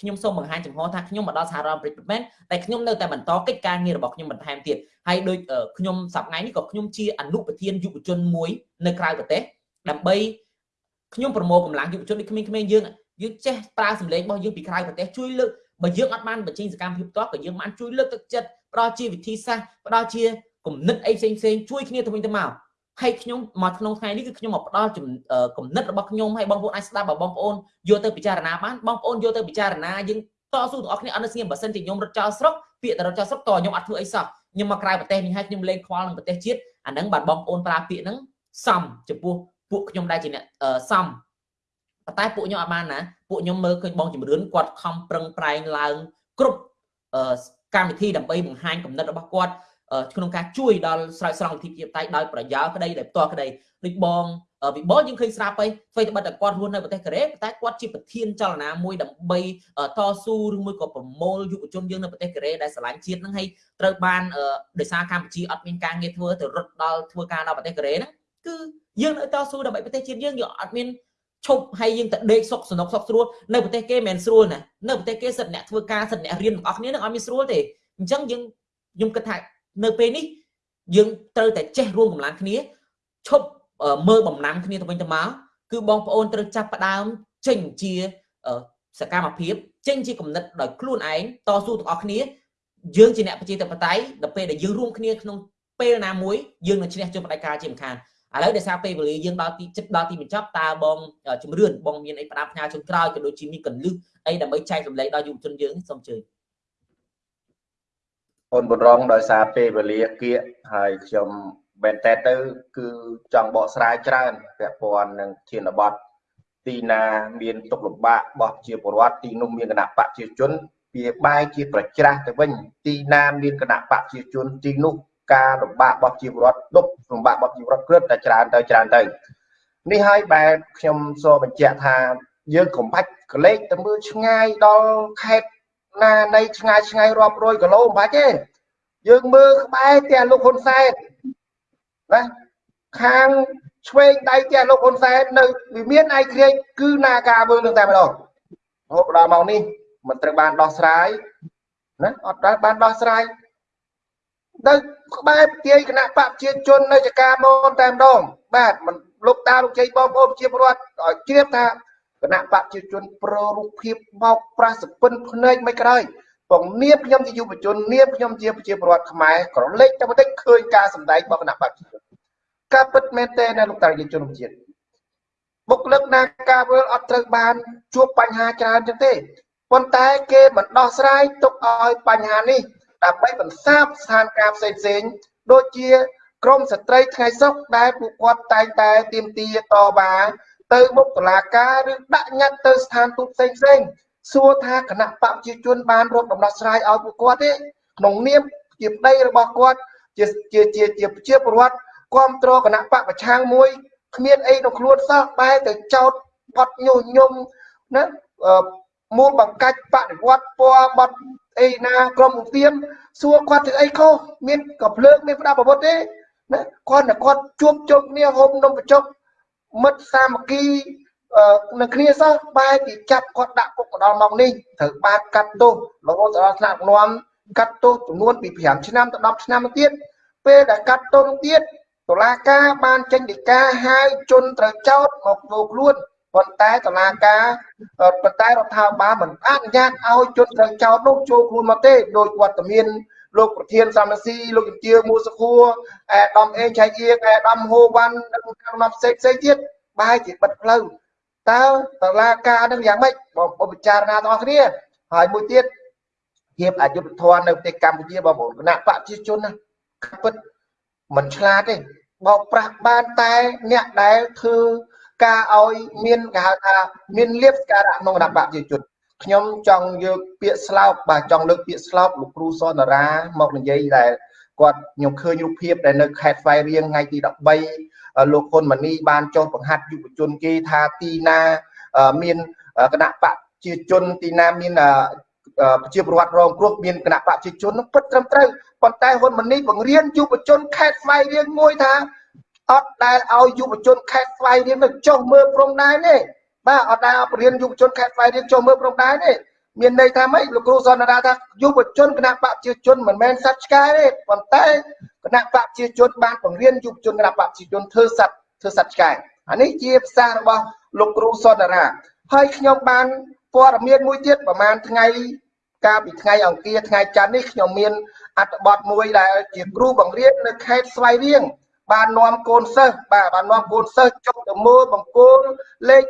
S1: ខ្ញុំសូមបង្ហាញចំហថាខ្ញុំមកដល់សហរដ្ឋអាមេរិកមែនតែខ្ញុំនៅតែបន្តកិច្ចការងាររបស់ខ្ញុំបន្ថែមទៀតហើយដូចខ្ញុំសប្តាហ៍នេះក៏ខ្ញុំជាអនុប្រធានយុវជនមួយនៅក្រៅប្រទេសដើម្បីខ្ញុំប្រមូលកម្លាំងយុវជនដូចក្មេងៗយើងយើងចេះប្រើសម្លេងរបស់យើងពីក្រៅប្រទេសជួយលើក បើយើងអត់បានបញ្ចេញសកម្មភាពផ្ទាល់ក៏យើងបានជួយលើកទឹកចិត្តផ្ដល់ជាវិធីសាស្ត្រផ្ដល់ជាគំនិតអីផ្សេងផ្សេងជួយគ្នាទៅវិញទៅមកហើយខ្ញុំមកក្នុងថ្ងៃនេះគឺខ្ញុំមកផ្ដល់គំនិតរបស់ខ្ញុំឲ្យបងប្អូនអាចស្ដាប់បើបងប្អូនយកទៅពិចារណាបានបងប្អូនយកទៅពិចារណាយើងតស៊ូទាំងអស់គ្នាអត់នៅស្ងៀមបើសិនជាខ្ញុំរត់ចោលស្រុកពាក្យតែរត់ចោលស្រុកតខ្ញុំអត់ធ្វើអីសោះខ្ញុំមកក្រៅប្រទេសនេះហើយខ្ញុំលេងខ្វល់នឹងប្រទេសជាតិអាហ្នឹងបាទបងប្អូនប្រើពាក្យហ្នឹងសំចំពោះពួកខ្ញុំដែលជាអ្នកសំប៉ុន្តែពួកខ្ញុំអត់បានណា ពួកខ្ញុំមើលឃើញបងជំរឿនគាត់ខំប្រឹងប្រែងឡើងគ្រប់កម្មវិធីដើម្បីបង្ហាញគំនិតរបស់គាត់ក្នុងការជួយដល់ស្រោចស្រង់វិធីជាតៃដោយប្រយោលក្តីដោយផ្ទាល់ក្តីដូចបងវិបលយើងឃើញស្រាប់ហើយអ្វីត្បិតតែគាត់រស់នៅប្រទេសកូរ៉េតែគាត់ជាប្រធានចលនាមួយដើម្បីតស៊ូឬមួយក៏ប្រមូលយុវជនយើងនៅប្រទេសកូរ៉េដែលស្រឡាញ់ជាតិហ្នឹងហើយត្រូវបានដោយសារកម្ពុជាអត់មានការងារធ្វើទៅរត់ដល់ធ្វើការដល់ប្រទេសកូរ៉េហ្នឹងគឺយើងនៅតស៊ូដើម្បីប្រទេសជាតិយើងយើងអត់មាន ឈប់ហើយយើងទៅដេកសុកសនុកសុកស្រួលនៅប្រទេសគេមិនស្រួលណានៅប្រទេសគេសិតអ្នកធ្វើការសិតអ្នករៀនទាំងអស់គ្នានឹងអត់មានស្រួលទេអញ្ចឹងយើងខ្ញុំគិតថានៅពេលនេះយើងត្រូវតែចេះរួមកម្លាំងគ្នាឈប់មើលបំណាំគ្នាទៅវិញទៅមកគឺបងប្អូនត្រូវចាប់ផ្ដើមចេញជាសកម្មភាពចេញជាគំនិតដោយខ្លួនឯងតស៊ូទាំងអស់គ្នាយើងជាអ្នកប្រជាធិបតេយ្យដល់ពេលដែលយើងរួមគ្នាក្នុងពេលណាមួយយើងនឹងឈ្នះជោគបដិការជាមិនខាន ឥឡូវដោយសារពេលវេលាយើងដល់ទីចិត្តដល់ទីបញ្ចប់តើបងជំរឿនបងមានអីផ្ដាប់ផ្ញើជូនក្រោយក៏ដូចជាមានកលឹះអីដើម្បីចែករំលែកដល់យុវជនយើងសូមជឿ
S3: អូនបុរងដោយសារពេលវេលាគៀកហើយខ្ញុំមែនតើទៅគឺចង់បកស្រាយច្រើនពាក់ព័ន្ធនឹងធានបត់ទីណាមានទុកលំបាករបស់ជាពលរដ្ឋទីនោះមានគណៈបកជាជនវាបែរជាប្រច្រាស់ទៅវិញទីណាមានគណៈបកជាជនទីនោះ ការលំបាករបស់ជីវរដ្ឋដប់លំបាករបស់ជីវរដ្ឋគ្រឿតតែច្រើនទៅច្រើនទៅនេះហើយបែបខ្ញុំសូមបញ្ជាក់ថាយើងកុំបាច់កលេចទៅមើលឆ្ងាយដល់ខេត្តណានៃឆ្ងាយឆ្ងាយរាប់រយគីឡូមិនបាច់ទេយើងមើលក្បែរផ្ទះលោកហ៊ុនសែនណាខាងឆ្វេងដៃផ្ទះលោកហ៊ុនសែននៅវិមានឯក្រិចគឺនាការវើនឹងតែម្ដងរហូតដល់មកនេះមិនត្រូវបានដោះស្រាយណាអត់ត្រូវបានដោះស្រាយ នៅក្បែរទាយគណៈបកប្រជាជននៅចការមនតែម្ដងបាទមិនលោកតាលោកជ័យបងប្អូនជាពលរដ្ឋឲ្យជ្រាបថាគណៈបកប្រជាជនប្ររូបភាពមកប្រាសពិនភ្នែកមិនក្រោយបងនៀបខ្ញុំជាយុវជននៀបខ្ញុំជាប្រជាពលរដ្ឋខ្មែរក្រឡេកតែបន្តិចឃើញការសម្ដែងរបស់គណៈបកប្រជាជនការពិតមែនទេនៅលោកតាយុវជនជាតិបុគ្គលិកណាការវើលអត់ត្រូវបានជួបបញ្ហាច្រើនចឹងទេប៉ុន្តែគេមិនដោះស្រាយទុកឲ្យបញ្ហានេះ ដើម្បីបន្សាបស្ថានភាពផ្សេងផ្សេងដូចជាក្រមស្ត្រីថ្ងៃសុខដែលពួកគាត់តែងតែទាមទារតវ៉ាទៅមុខតុលាការឬដាក់ញត្តិទៅស្ថានទូតផ្សេងផ្សេងសួរថាគណៈបព្វជិជនបានរកដំណោះស្រាយឲ្យពួកគាត់ទេក្នុងនាមជាប្តីរបស់គាត់ជាជាជាជាជាពលរដ្ឋគ្រប់គ្រងគណៈបកប្រឆាំងមួយគ្មានអីក្នុងខ្លួនសោះបែរទៅចោតបត់ញុះញង់ណាមូលបង្កាច់បដិវត្តពណ៌បត់ អីណាក្រុមឧទាមសួរគាត់ធ្វើអីខុសមានក៏ភ្លើងមានផ្ដាប់អាវុធទេណាគាត់តែគាត់ជួបជុំគ្នាហូបនំបញ្ចុកមិត្តសាមគ្គីនឹងគ្នាសោះបែរជាចាប់គាត់ដាក់គុកម្ដងមកនេះត្រូវបានកាត់ទោសរហូតដល់ថ្នាក់នាំកាត់ទោសចំនួនពី5ឆ្នាំទៅ10ឆ្នាំទៀតពេលដែលកាត់ទោសទៀតតុលាការបានចេញដីកាហៅជនត្រូវចោតមកធ្វើខ្លួន ប៉ុន្តែតឡាការប៉ុន្តែរដ្ឋាភិបាលមិនអនុញ្ញាតឲ្យជនត្រូវចោតនោះចូលខ្លួនមកទេដោយវត្តមានលោកប្រធានសំរងស៊ីលោកជំទាវមួសខួរអេដាមអេងឆៃអៀងអេដាមហូវ៉ាន់និងខាងណាផ្សេងផ្សេងទៀតបែរជាបិទផ្លូវតើតឡាការនឹងយ៉ាងម៉េចបងប្អូនពិចារណាទាំងអស់គ្នាហើយមួយទៀតភាពអយុត្តិធម៌នៅប្រទេសកម្ពុជាបងប្អូនគណៈបកប្រជាជនណាពិតមិនឆ្លាតទេបោកប្រាស់បានតែអ្នកដែលធ្វើ ការឲ្យមានគេហៅថាមានលៀបការៈក្នុងគណៈបកប្រជាជនខ្ញុំចង់យកពាក្យស្លោកបាទចង់លើកពាក្យស្លោកលោកគ្រូសនរាមកនិយាយដែលគាត់ខ្ញុំឃើញរូបភាពដែលនៅខេត្តស្វាយរៀងថ្ងៃទី13លោកហ៊ុនម៉ាណីបានចុះបង្ហាត់យុវជនគេថាទីណាមានគណៈបកជាជនទីណាមានប្រជាពលរដ្ឋរងគ្រោះមានគណៈបកជាជនពិតត្រឹមត្រូវប៉ុន្តែហ៊ុនម៉ាណីបង្រៀនយុវជនខេត្តស្វាយរៀងមួយថា អត់ដែលឲ្យយុវជនខេត្តស្វាយរៀងទៅចុះមើលព្រំដែនទេបាទអត់ដែលបរៀនយុវជនខេត្តស្វាយរៀងចុះមើលព្រំដែនទេមានន័យថាម៉េចលោកគ្រូសន្និដ្ឋានថាយុវជនគណៈបកប្រជាជនមិនមែនសត្វឆ្កែទេប៉ុន្តែគណៈបកប្រជាជនបានបង្រៀនយុវជនគណៈបកប្រជាជនធ្វើសត្វធ្វើសត្វឆ្កែអានេះជាភាសារបស់លោកគ្រូសន្និដ្ឋានហើយខ្ញុំបានព័ត៌មានមួយទៀតប្រហែលថ្ងៃកាលពីថ្ងៃអង្គារថ្ងៃច័ន្ទនេះខ្ញុំមានអត្ថបទមួយដែលជាគ្រូបង្រៀននៅខេត្តស្វាយរៀង បាននាំកូនសិស្សបាទបាននាំកូនសិស្សចុះទៅមើលបង្គោលលេខ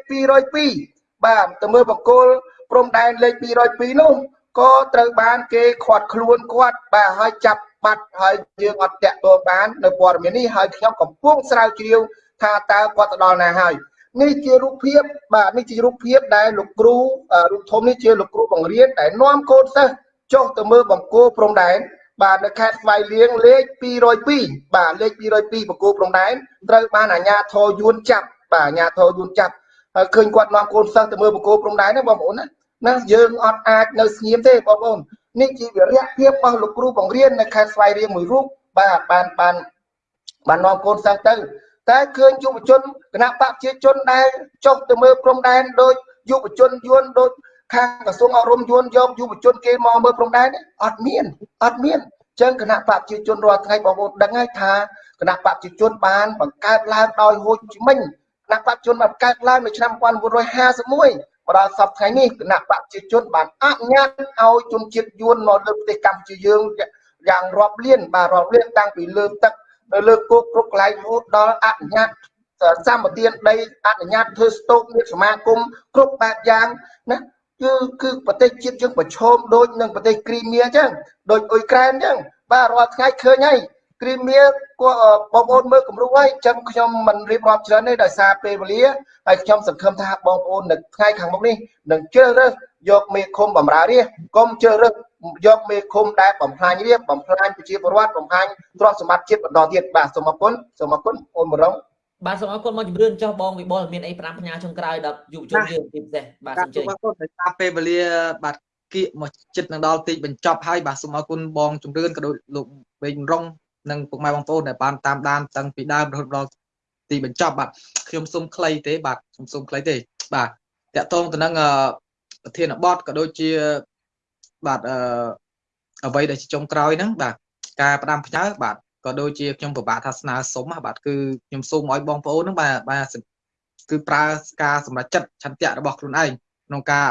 S3: 202បាទទៅមើលបង្គោលព្រំដែនលេខ202នោះក៏ត្រូវបានគេខាត់ខ្លួនគាត់បាទហើយចាប់បាត់ហើយយើងអត់តាក់ទងបាននៅព័ត៌មាននេះហើយខ្ញុំកំពុងស្រាវជ្រាវថាតើគាត់ទៅដល់ណាហើយនេះជារូបភាពបាទនេះជារូបភាពដែលលោកគ្រូរូបធំនេះជាលោកគ្រូបង្រៀនដែលនាំកូនសិស្សចុះទៅមើលបង្គោលព្រំដែន បាទនៅខេត្តស្វាយរៀងលេខ202បាទលេខ202បង្គោលព្រំដែនត្រូវបានអាជ្ញាធរយួនចាប់បាទអាជ្ញាធរយួនចាប់ហើយឃើញគាត់នាំកូនសិស្សទៅមើលបង្គោលព្រំដែនណាបងប្អូនណាណាយើងអត់អាចនៅស្ងៀមទេបងប្អូននេះជាវិរៈភាពរបស់លោកគ្រូបង្រៀននៅខេត្តស្វាយរៀងមួយរូបបាទបានបានបាននាំកូនសិស្សទៅ តែឃើញយុវជនគណៈបកប្រជាជនដែលចុះទៅមើលព្រំដែនដោយយុវជនយួនដោយ ខាងក្រសួងអប់រំយួនយកយុវជនគេមកមើលព្រំដែនអត់មានអត់មានចឹងគណៈបកប្រជាជនរាល់ថ្ងៃបងប្អូនដឹងហើយថាគណៈបកប្រជាជនបានបង្កើតឡើងដោយហូជីមិញគណៈបកប្រជាជនបានបង្កើតឡើងនៅឆ្នាំ1951មកដល់សប្តាហ៍ថ្ងៃនេះគណៈបកប្រជាជនបានអនុញ្ញាតឲ្យជនជាតិយួនមកលើប្រទេសកម្ពុជាយើងយ៉ាងរាប់លានបាទរាប់លានតាំងពីលើទឹកនៅលើគោកគ្រប់កន្លែងរហូតដល់អនុញ្ញាតសម្បទានដីអនុញ្ញាតធ្វើស្តុកមានសមាគមគ្រប់បែបយ៉ាងណា គឺគឺប្រទេសជាតិយើងប្រឈមដូចនឹងប្រទេសគ្រីមៀអញ្ចឹងដូចអ៊ុយក្រែនអញ្ចឹងបាទរាល់ថ្ងៃឃើញហើយគ្រីមៀក៏បងប្អូនមើលគំរូហើយអញ្ចឹងខ្ញុំមិនរៀបរាប់ច្រើនទេដោយសារពេលវេលាហើយខ្ញុំសង្ឃឹមថាបងប្អូននៅថ្ងៃខាងមុខនេះនឹងជ្រើសរើសយកមេឃុំបំរើរាជកុំជ្រើសរើសយកមេឃុំដែលបំផ្លាញរាជបំផ្លាញប្រជាពលរដ្ឋបំផ្លាញទ្រព្យសម្បត្តិជាតិបន្តទៀតបាទសូមអរគុណសូមអរគុណអូនបរង
S1: បាទសូមអរគុណមកជំរឿនចុះបងវិបុលមានអី5ផ្ញើចុងក្រោយដល់យុវជនយើងទីពិសេសបាទសូមជើញ
S2: បាទសូមអរគុណដោយសារពេលវេលាបាទគៀកមកចិត្តនឹងដល់ទីបញ្ចប់ហើយបាទសូមអរគុណបងជំរឿនក៏ដូចលោកវេងរងនិងពុកម៉ែបងប្អូនដែលបានតាមដានតាំងពីដើមរហូតដល់ទីបញ្ចប់បាទខ្ញុំសូមខ្លីទេបាទខ្ញុំសូមខ្លីទេបាទតកតងទៅនឹងប្រធានបទក៏ដូចជាបាទអឺអ្វីដែលជាចុងក្រោយហ្នឹងបាទការផ្ដាំផ្ញើបាទ ក៏ដូចជាខ្ញុំពិបាកថាស្នើសុំបាទគឺខ្ញុំសូមឲ្យបងប្អូនហ្នឹងបាទបាទគឺប្រើការសម្រេចចិត្តឆន្ទៈរបស់ខ្លួនឯងក្នុងការ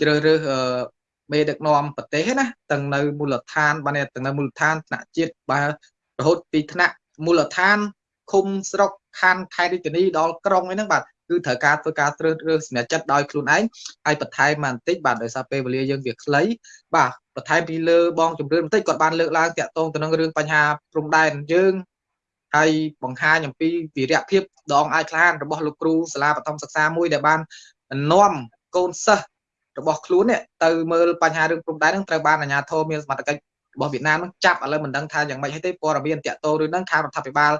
S2: ជ្រើសរើសមេដឹកនាំប្រទេសណាទាំងនៅមូលដ្ឋានបាទទាំងនៅមូលដ្ឋានថ្នាក់ជាតិបាទរហូតពីថ្នាក់មូលដ្ឋានឃុំស្រុកខណ្ឌខេត្តរាជធានីដល់ក្រុងហ្នឹងបាទ គឺត្រូវការធ្វើការត្រើសរើសសម្រេចចិត្តដោយខ្លួនឯងហើយបន្ថែមមកបន្តិចបាទដោយសារពេលវេលាយើងវាខ្លីបាទបន្ថែមពីលើបងជំរឿនបន្តិចគាត់បានលើកឡើងតាក់ទងទៅនឹងរឿងបញ្ហាព្រំដែនយើងហើយបង្ហាញអំពីវីរៈភាពដងអាចក្លានរបស់លោកគ្រូសាលាបឋមសិក្សាមួយដែលបាននាំកូនសិស្សរបស់ខ្លួននេះទៅមើលបញ្ហារឿងព្រំដែននឹងត្រូវបានអាជ្ញាធរមានសមត្ថកិច្ចរបស់វៀតណាមនឹងចាប់ឥឡូវមិនដឹងថាយ៉ាងម៉េចហើយទេព័ត៌មានតាក់ទងរឿងហ្នឹងខាងរដ្ឋាភិបាល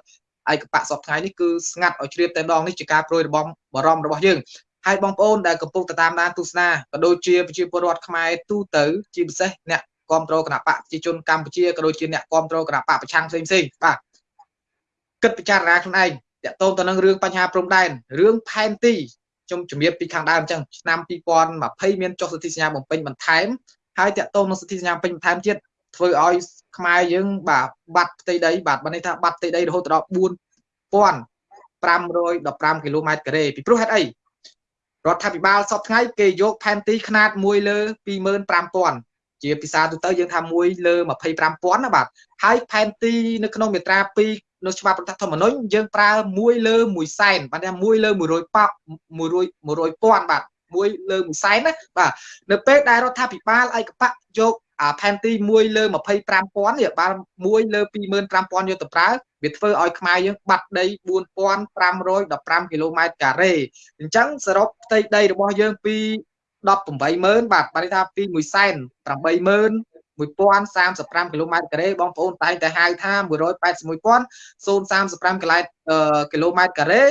S2: ឯកបៈសពថ្ងៃនេះគឺស្ងាត់ឲ្យជ្រាបតែម្ដងនេះជាការប្រួយរបស់បរំរបស់យើងហើយបងប្អូនដែលកំពុងតាមដានទស្សនាក៏ដូចជាប្រជាពលរដ្ឋខ្មែរទូទៅជាពិសេសអ្នកគ្រប់គ្រងគណៈបកប្រជាជនកម្ពុជាក៏ដូចជាអ្នកគ្រប់គ្រងគណៈបកប្រឆាំងផ្សេងផ្សេងបាទគិតពិចារណាខ្លួនឯងតកតងទៅនឹងរឿងបញ្ហាព្រំដែនរឿងផែនទីខ្ញុំជំរាបពីខាងដើមអញ្ចឹងឆ្នាំ2020មានចុះសន្ធិសញ្ញាបំពេញបន្ថែមហើយតកតងនឹងសន្ធិសញ្ញាពេញបន្ថែមទៀត ធ្វើឲ្យខ្មែរយើងបាទបាត់ផ្ទៃដីបាទបានន័យថាបាត់ផ្ទៃដីរហូតដល់4515គីឡូម៉ែត្រការ៉េពីព្រោះហេតុអីរដ្ឋាភិបាលសពថ្ងៃគេយកផែនទីຂະຫນាត1លើ25000ជាភាសាទូទៅយើងថា1លើ25000ណាបាទហើយផែនទីនៅក្នុងមាត្រា2នៅច្បាប់រដ្ឋធម្មនុញ្ញយើងប្រើ1លើ1សែនបាទថា1លើ100ប៉100 100,000បាទ1លើ1សែនណាបាទនៅពេលដែលរដ្ឋាភិបាលឯកបៈយក ផែនទី1លើ25000នេះបាន1លើ25000យកទៅប្រើវាធ្វើឲ្យខ្មែរយើងបាត់ដី4515គីឡូម៉ែត្រការ៉េអញ្ចឹងសរុបផ្ទៃដីរបស់យើងពី180,000បាទបានថាពី1សែន80000 1035គីឡូម៉ែត្រការ៉េបងប្អូនតែងតែហៅថា181,035គីឡូម៉ែត្រការ៉េ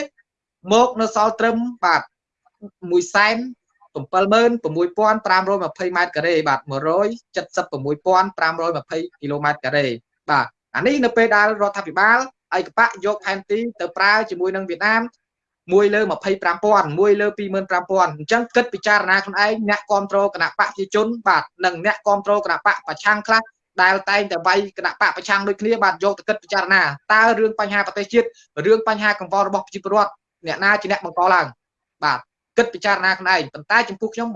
S2: មកនៅសល់ត្រឹមបាទ1សែន 76520ម៉ែត្រការ៉េបាទ176,520គីឡូម៉ែត្រការ៉េបាទអានេះនៅពេលដែលរដ្ឋាភិបាលឯកបៈយកផែនទីទៅប្រើជាមួយនឹងវៀតណាម1លើ25000 1លើ25000អញ្ចឹងគិតពិចារណាខ្លួនឯងអ្នកគ្រប់គ្រងគណៈបកប្រជាជនបាទនិងអ្នកគ្រប់គ្រងគណៈបកប្រឆាំងខ្លះដែលតែងតែវាយគណៈបកប្រឆាំងដូចគ្នាបាទយកទៅគិតពិចារណាតើរឿងបញ្ហាប្រទេសជាតិរឿងបញ្ហាកង្វល់របស់ប្រជាពលរដ្ឋអ្នកណាជាអ្នកបង្កឡើងបាទ គិតពិចារណាខ្លួនឯងប៉ុន្តែចំពោះខ្ញុំ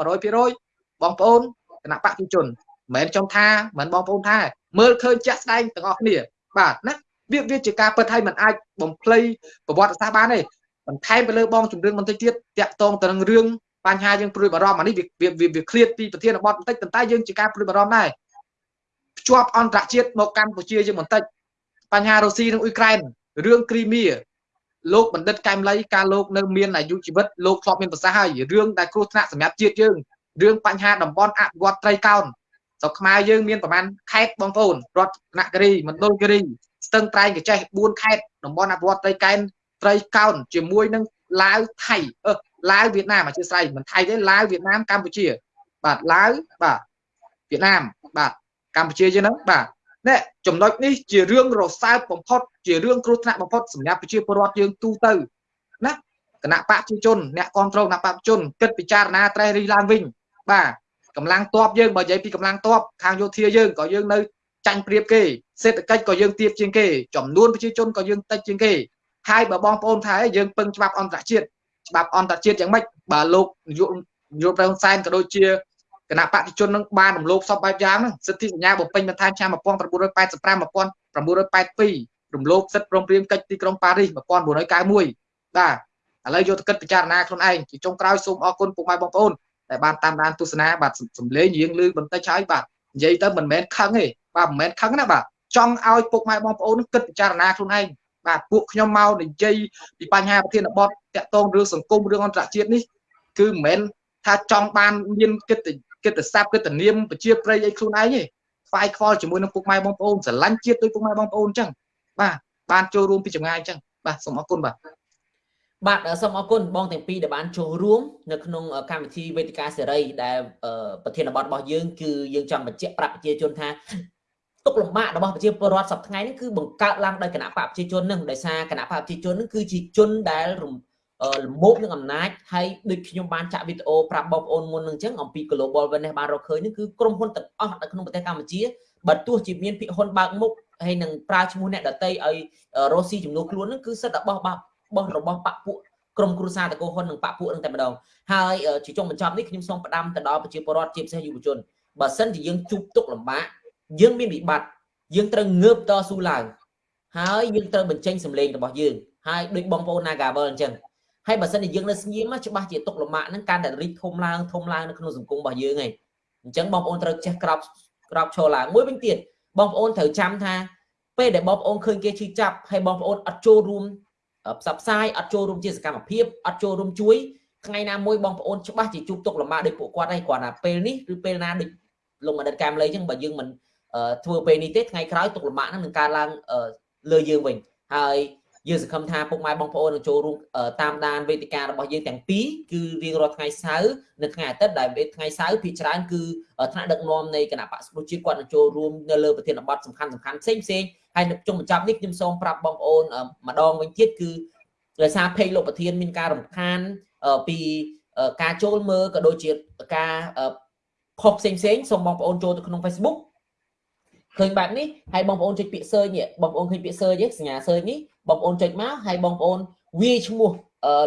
S2: 100%បងប្អូនគណៈបកប្រជាជនមិនមែនខ្ញុំថាមិនបងប្អូនថាមើលឃើញជាក់ស្ដែងទាំងអស់គ្នាបាទណាវាវាជាការពិតហើយมันអាចបំភ្លៃប្រវត្តិសាស្ត្របានទេបន្ថែមទៅលើបងជំរឿនបន្តិចទៀតតាក់ទងទៅនឹងរឿងបញ្ហាយើងព្រួយបារម្ភអានេះវាវាវាឃ្លាតពីប្រធានបទបន្តិចប៉ុន្តែយើងជាការព្រួយបារម្ភដែរភ្ជាប់អន្តរជាតិមកកម្ពុជាយើងបន្តិចបញ្ហារុស្ស៊ីនិងអ៊ុយក្រែនរឿងគ្រីមៀ លោកបណ្ឌិតកែមលីការលោកនៅមានអាយុជីវិតលោកធ្លាប់មានប្រសាសន៍ហើយរឿងដែលគ្រោះថ្នាក់សម្រាប់ជាតិយើងរឿងបញ្ហាតំបន់អភិវឌ្ឍត្រីកោណស្រុកខ្មែរយើងមានប្រហែលខេត្តបងប្អូនរដ្ឋនគិរីមណ្ឌលគិរីស្ទឹងត្រែងកចេះ4ខេត្តតំបន់អភិវឌ្ឍត្រីកែនត្រីកោណជាមួយនឹងឡាវថៃអឺឡាវវៀតណាមអធិស្ឋានមិនថៃទេឡាវវៀតណាមកម្ពុជា បាទឡាវបាទវៀតណាមបាទកម្ពុជាយើងហ្នឹងបាទ នេះចំណុចនេះជារឿងរសើបបំផុតជារឿងគ្រោះថ្នាក់បំផុតសម្រាប់ប្រជាពលរដ្ឋយើងទូទៅណាគណៈបកប្រជាជនអ្នកគ្រប់គ្រងគណៈបកប្រជាជនគិតពិចារណាត្រេះរិះឡើងវិញបាទកម្លាំងតបយើងបើនិយាយពីកម្លាំងតបខាងយោធាយើងក៏យើងនៅចាញ់ព្រៀបគេសេដ្ឋកិច្ចក៏យើងទៀបជាងគេចំនួនប្រជាជនក៏យើងតិចជាងគេហើយបើបងប្អូនថាយើងពឹងច្បាប់អន្តរជាតិច្បាប់អន្តរជាតិយ៉ាងម៉េចបើលោកនាយកនាយកប្រឹងសែនក៏ដូចជា គណៈបព្វជិជននឹងបានរំលោភសពបែបយ៉ាងហ្នឹងសិទ្ធិសញ្ញាបំពេញបន្ថែមឆ្នាំ1985 1982រំលោភសិទ្ធិព្រមព្រៀងកិច្ចទីក្រុងប៉ារីស1991បាទឥឡូវយកទៅគិតពិចារណាខ្លួនឯងជាចុងក្រោយសូមអរគុណពុកម៉ែបងប្អូនដែលបានតាមដានទស្សនាបាទសំលេងរៀងលឺបន្តិចហើយបាទនិយាយទៅមិនមែនខឹងទេបាទមិនមែនខឹងណាបាទចង់ឲ្យពុកម៉ែបងប្អូនគិតពិចារណាខ្លួនឯងបាទពួកខ្ញុំមកនិយាយពីបញ្ហាប្រធានបទតាក់ទងរឿងសង្គមរឿងអន្តរជាតិនេះគឺមិនមែនថាចង់បានមានគិត គិតស័ព្ទគិតនាមប្រជាប្រិយអីខ្លួនឯងទេខ្វាយខ្វល់ជាមួយនឹងពុកម៉ែបងប្អូនស្រឡាញ់ជាតិដោយពុកម៉ែបងប្អូនអញ្ចឹងបាទបានចូលរួមពីចម្ងាយអញ្ចឹងបាទសូមអរគុណបាទ
S1: បាទសូមអរគុណបងទាំងពីរដែលបានចូលរួមនៅក្នុងកម្មវិធីវេទិកាសេរីដែលប្រធានបទរបស់យើងគឺយើងចង់បញ្ជាក់ប្រាប់ប្រជាជនថាទុកលំបាករបស់ប្រជាពលរដ្ឋសប្តាហ៍ថ្ងៃនេះគឺបង្កើតឡើងដោយគណៈបកប្រជាជននឹងដោយសារគណៈបកប្រជាជននឹងគឺជាជនដែលរំ លមោបនឹងអំណាចហើយដូចខ្ញុំបានចាក់វីដេអូប្រាប់បងប្អូនមុននឹងអញ្ចឹងអំពី Global Witness បានរកឃើញនេះគឺក្រុមហ៊ុនទាំងអស់នៅក្នុងប្រទេសកម្ពុជាបើទោះជាមានភាគហ៊ុនបើកមុខហើយនឹងប្រើឈ្មោះអ្នកដតីឲ្យរស់ស៊ីចំនួនខ្លួននឹងគឺសិទ្ធិរបស់របស់របស់បពពួកក្រុមគ្រួសារតកោហ៊ុននិងបពពួកនឹងតែម្ដងហើយជាចុងបញ្ចប់នេះខ្ញុំសូមផ្ដាំទៅដល់ប្រជាពលរដ្ឋជាពិសេសយុវជនបើសិនជាយើងជួបទុកលំបាកយើងមានវិបត្តិយើងត្រូវងើបតស៊ូឡើងហើយយើងត្រូវបញ្ចេញសម្លេងរបស់យើងហើយដូចបងប្អូន Nagavel អញ្ចឹង ហើយបើសិនជាយើងនៅស្ងៀមច្បាស់ជាទុកលំបាកហ្នឹងកាន់តែរីកធំឡើងធំឡើងនៅក្នុងសង្គមរបស់យើងឯងអញ្ចឹងបងប្អូនត្រូវចេះក្រោបក្រោបឈរឡើងមួយវិញទៀតបងប្អូនត្រូវចាំថាពេលដែលបងប្អូនឃើញគេឈឺចាប់ហើយបងប្អូនអត់ចូលរួមផ្សព្វផ្សាយអត់ចូលរួមជាសកម្មភាពអត់ចូលរួមជួយថ្ងៃណាមួយបងប្អូនច្បាស់ជាជួបទុកលំបាកដោយពួកគាត់ហើយគ្រាន់តែពេលនេះឬពេលណាដូចលោកមណ្ឌិតកាមលីអញ្ចឹងបើយើងមិនធ្វើពេលនេះទេថ្ងៃក្រោយទុកលំបាកហ្នឹងនឹងកើតឡើងលើយើងវិញហើយ យើងសង្ឃឹមថាពុកម៉ែបងប្អូននឹងចូលរួមតាមដានវេទិការបស់យើងទាំងពីរគឺរៀងរាល់ថ្ងៃសៅរ៍និងថ្ងៃអាទិត្យដែលថ្ងៃសៅរ៍ភាគច្រើនគឺថ្នាក់ដឹកនាំនៃគណៈបក្សប្រជាគាត់នឹងចូលរួមនៅលើប្រធានបទសំខាន់សំខាន់ផ្សេងផ្សេងហើយនៅចុងបញ្ចប់នេះខ្ញុំសូមប្រាប់បងប្អូនម្ដងវិញទៀតគឺដោយសារពេកលោកប្រធានមានការរំខានពីការចូលមើលក៏ដូចជាការខុសផ្សេងផ្សេងសូមបងប្អូនចូលទៅក្នុង Facebook ឃើញបែបនេះហើយបងប្អូនចុចពាក្យ search នេះបងប្អូនឃើញពាក្យ search ទេសញ្ញា search នេះ បងប្អូនចុចមកហើយបងប្អូនវាយឈ្មោះ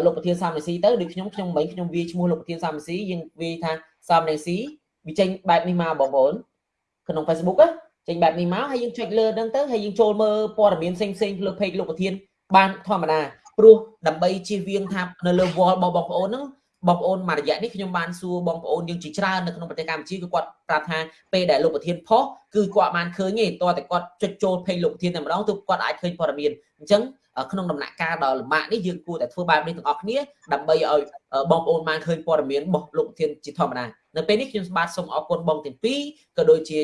S1: លោកប្រធានសាមណេស៊ីទៅដូចខ្ញុំខ្ញុំមិញខ្ញុំវាយឈ្មោះលោកប្រធានសាមណេស៊ីយើងវាយថាសាមណេស៊ីវាចេញបែបនេះមកបងប្អូនក្នុង Facebook ណាចេញបែបនេះមកហើយយើងចុចលើហ្នឹងទៅហើយយើងចូលមើលព័ត៌មានផ្សេងផ្សេងលើ page លោកប្រធានបានធម្មតាព្រោះដើម្បីជៀសវាងថានៅលើ wall របស់បងប្អូនហ្នឹង បងប្អូនមួយរយៈនេះខ្ញុំបានសួរបងប្អូនយើងជាច្រើននៅក្នុងប្រទេសកម្ពុជាគឺគាត់ប្រាប់ថាពេលដែលលោកប្រធានផុសគឺគាត់បានឃើញទេតើតែគាត់ចុចចូល page លោកប្រធានតែម្ដងទើបគាត់អាចឃើញព័ត៌មានអញ្ចឹងក្នុងដំណាក់កាលដ៏លំបាកនេះយើងគួរតែធ្វើបែបនេះទាំងអស់គ្នាដើម្បីឲ្យបងប្អូនបានឃើញព័ត៌មានរបស់លោកប្រធានជាធម្មតានៅពេលនេះខ្ញុំបាទសូមអរគុណបងទាំងពីរក៏ដូចជា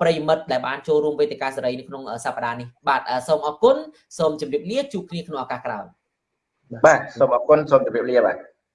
S1: ប្រិមិត្តដែលបានចូលរួមវេទិកាសេរីនៅក្នុងសប្តាហ៍នេះបាទសូមអរគុណសូមជម្រាបលាជួបគ្នាក្នុងឱកាសក្រោយ
S3: បាទសូមអរគុណសូមជម្រាបលាបាទ